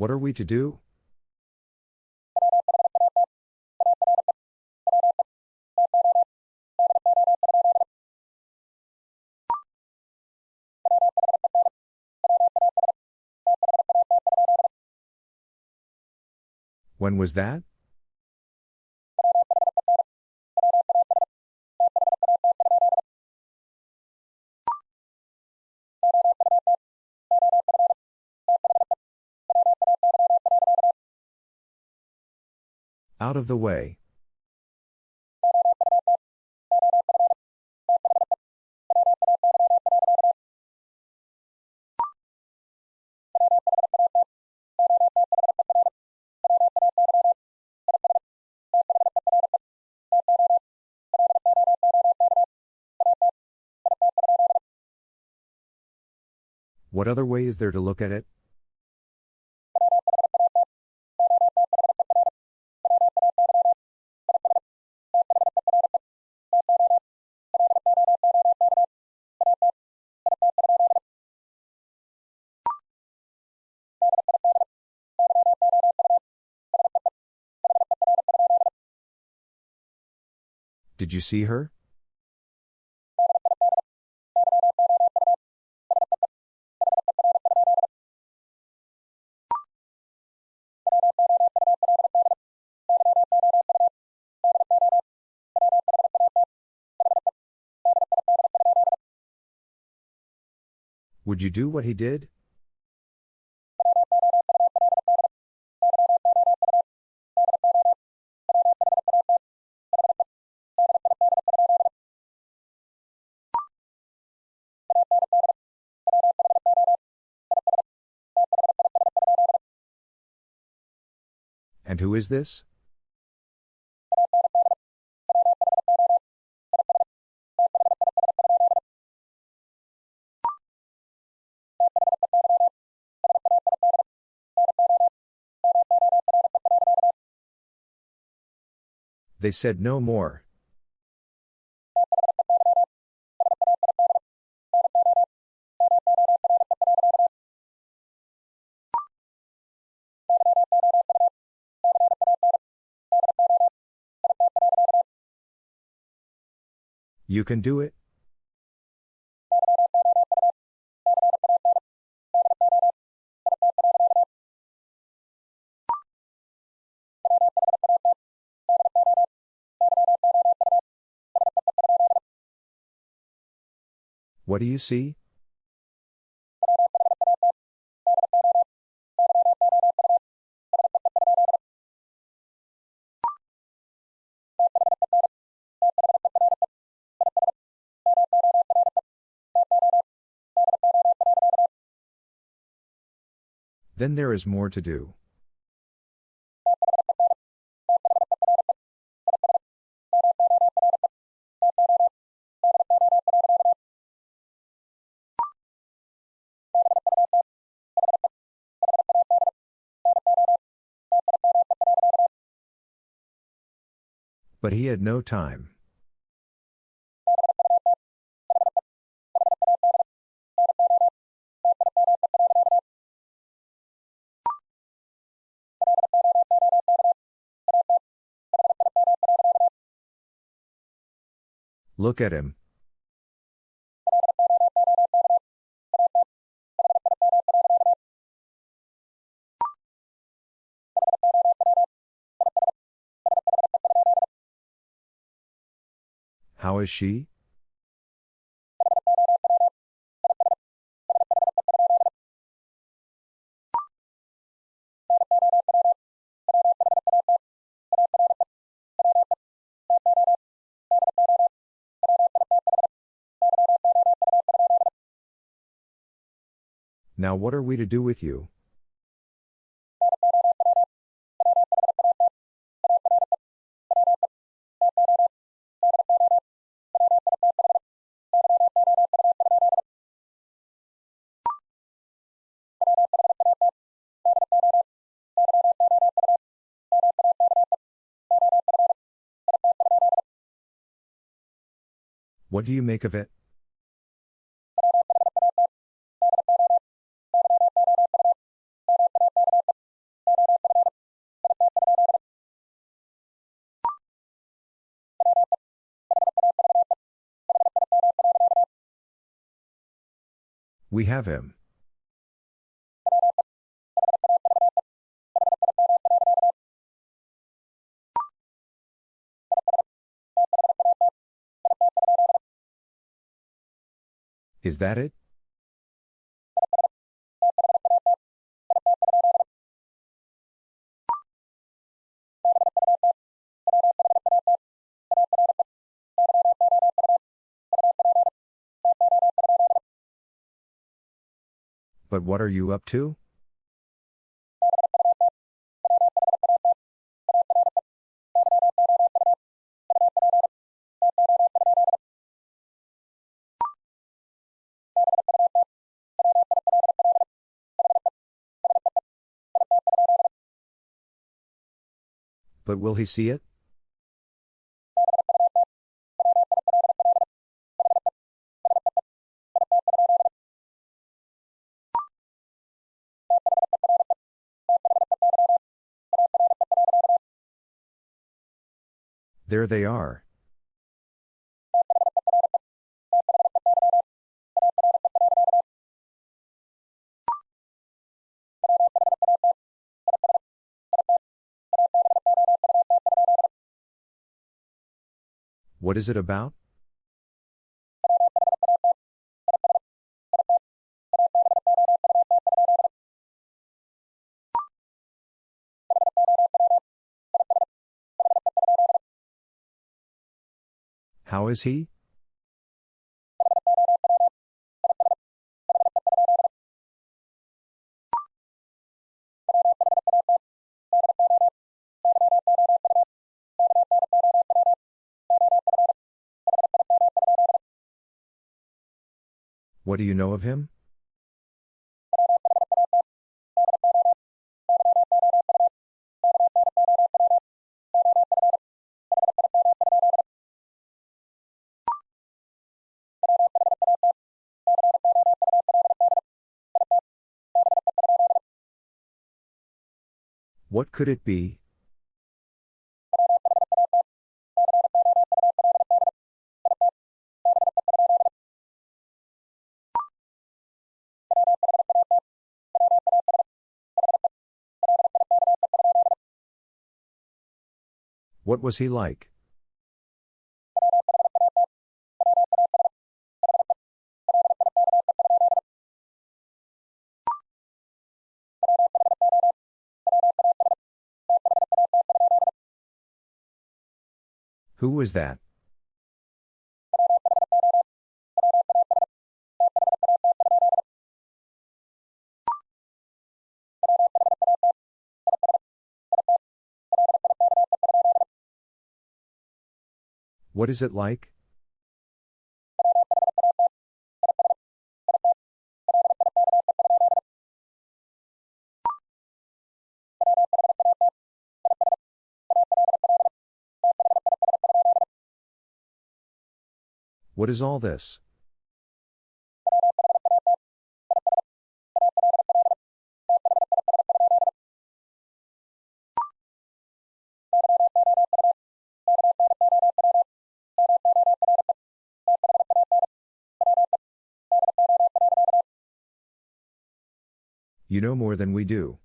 What are we to do? When was that? Out of the way. What other way is there to look at it? Did you see her? Would you do what he did? Who is this? They said no more. You can do it? What do you see? Then there is more to do. But he had no time. Look at him. How is she? Now what are we to do with you? What do you make of it? We have him. Is that it? But what are you up to? But will he see it? There they are. What is it about? Is he? What do you know of him? What could it be? What was he like? Who was that? What is it like? What is all this? You know more than we do.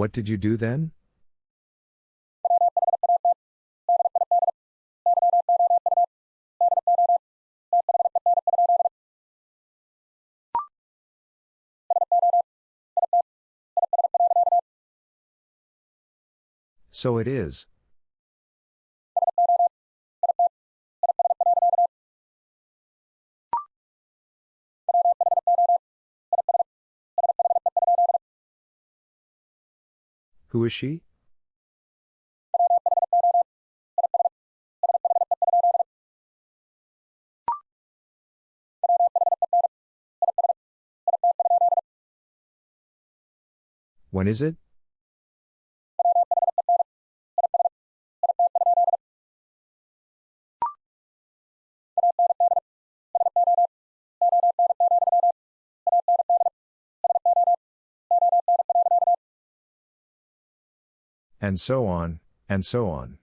What did you do then? So it is. Who is she? When is it? And so on, and so on.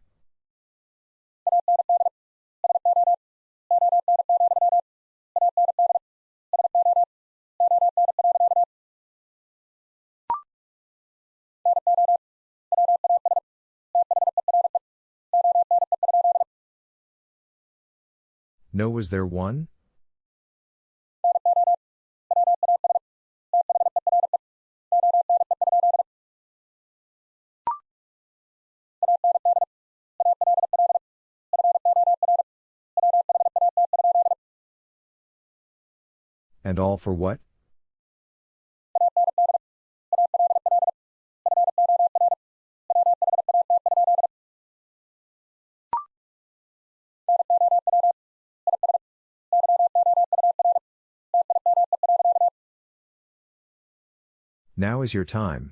No, was there one? And all for what? Now is your time.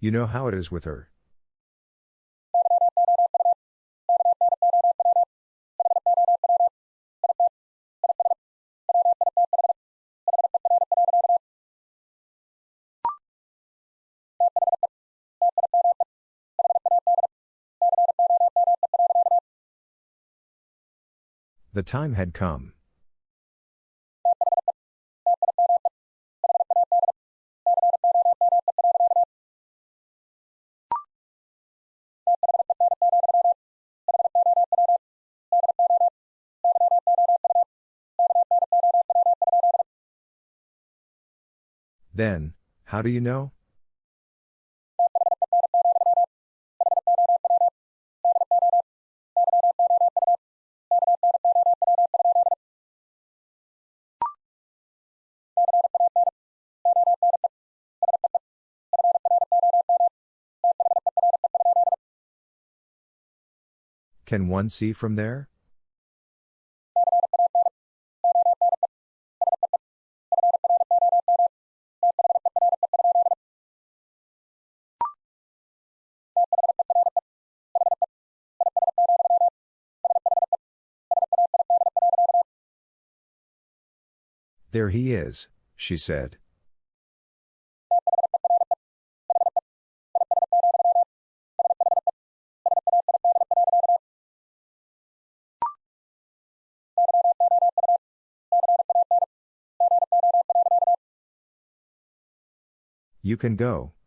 You know how it is with her. The time had come. Then, how do you know? Can one see from there? There he is, she said. You can go.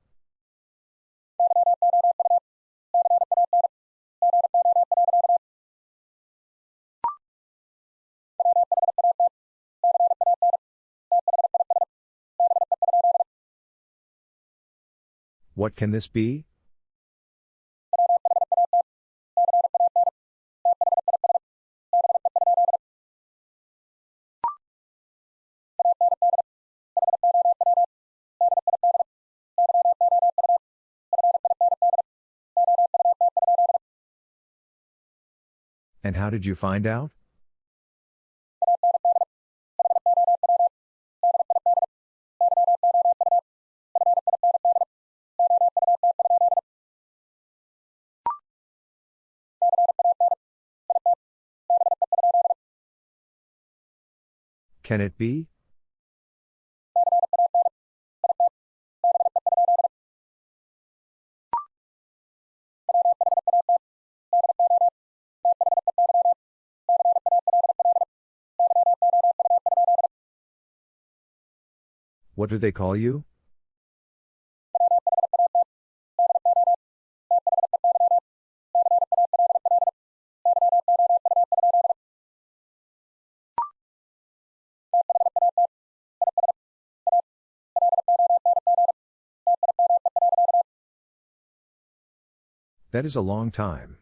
What can this be? And how did you find out? Can it be? What do they call you? That is a long time.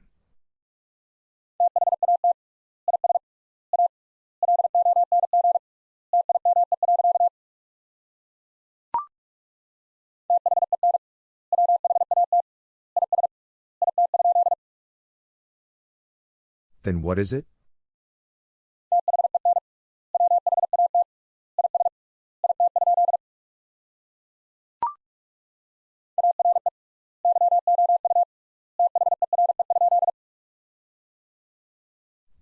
Then what is it?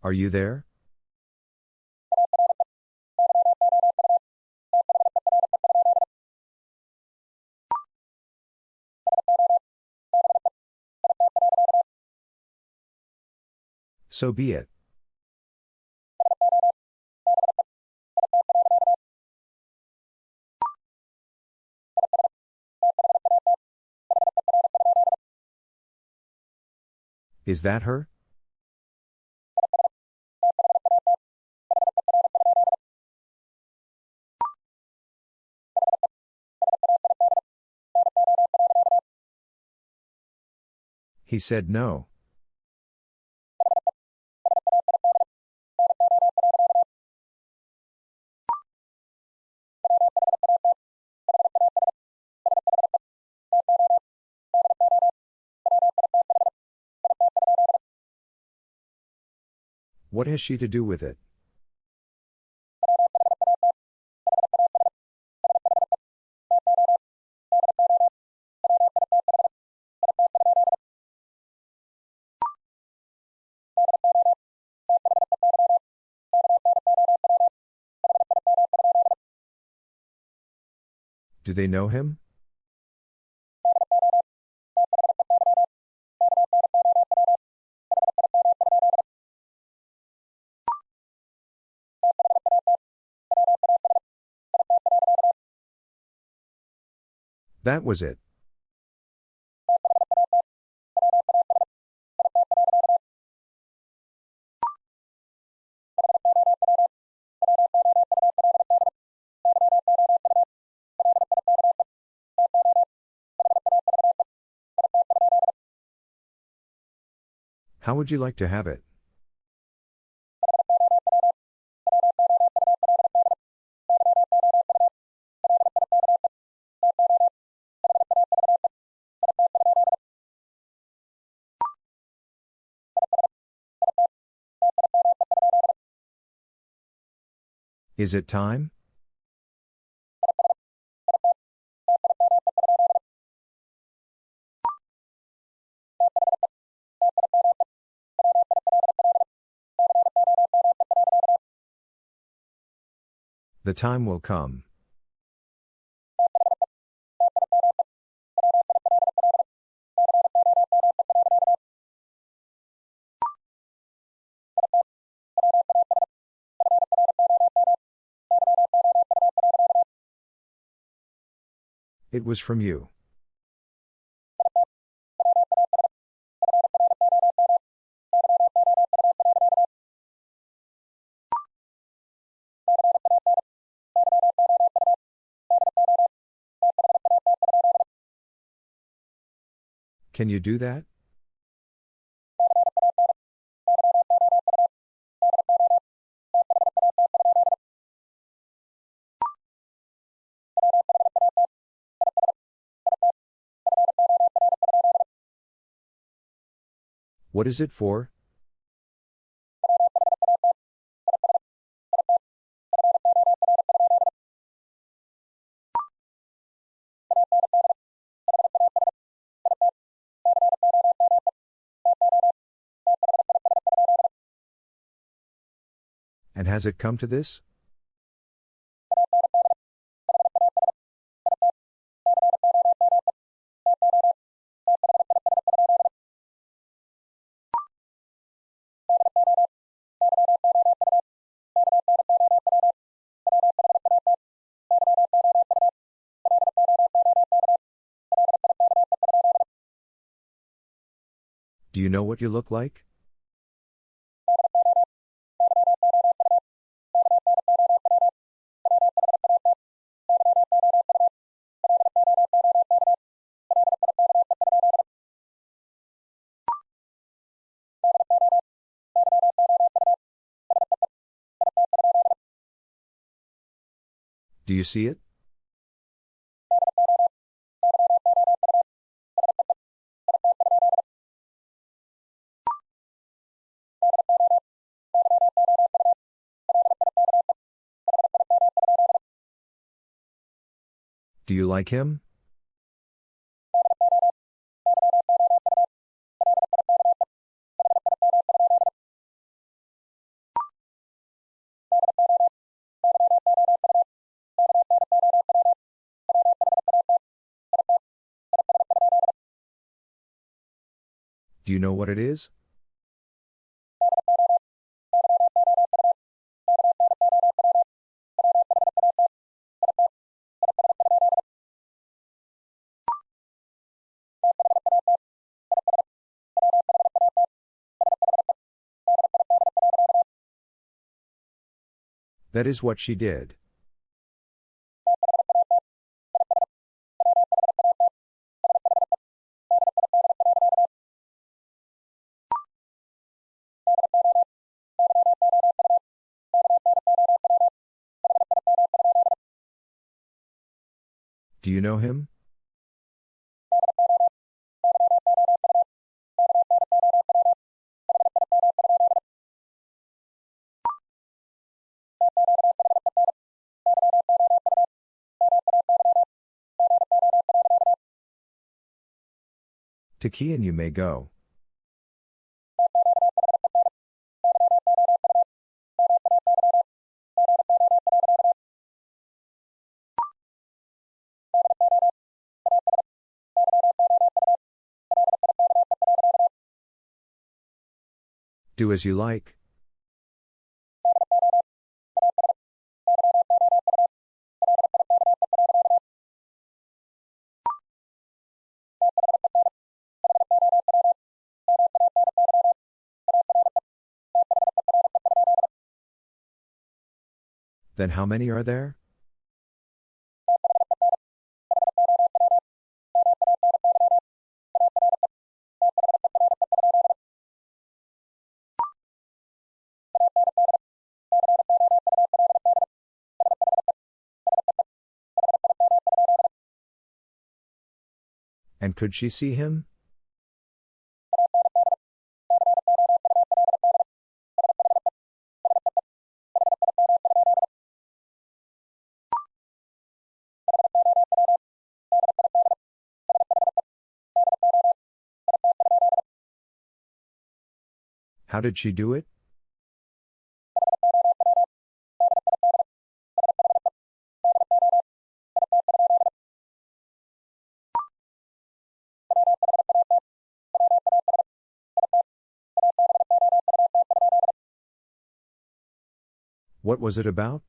Are you there? So be it. Is that her? He said no. What has she to do with it? They know him? That was it. How would you like to have it? Is it time? The time will come. It was from you. Can you do that? What is it for? And has it come to this? Do you know what you look like? Do you see it? Do you like him? Do you know what it is? That is what she did. Do you know him? To key and you may go. Do as you like. Then how many are there? And could she see him? How did she do it? What was it about?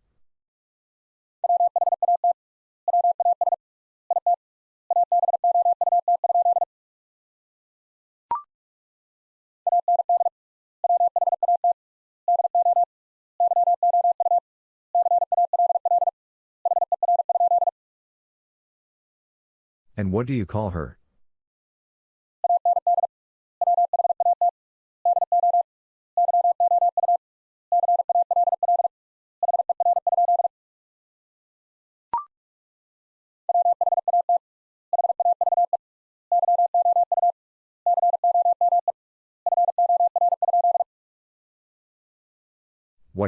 And what do you call her?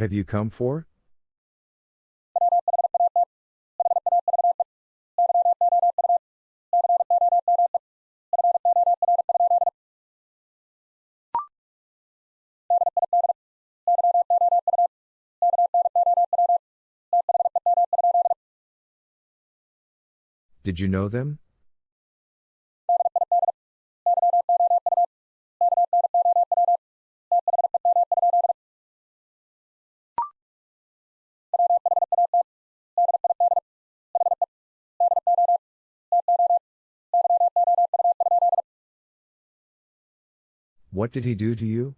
What have you come for? Did you know them? What did he do to you?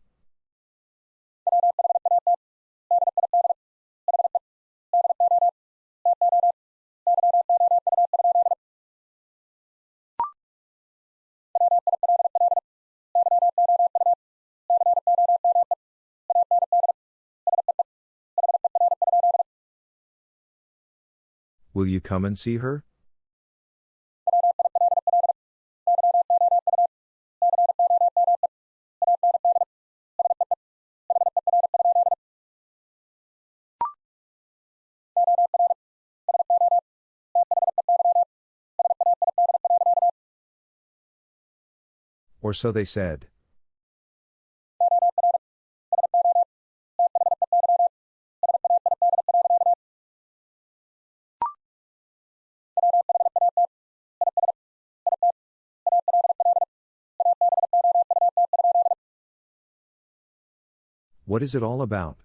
Will you come and see her? Or so they said. What is it all about?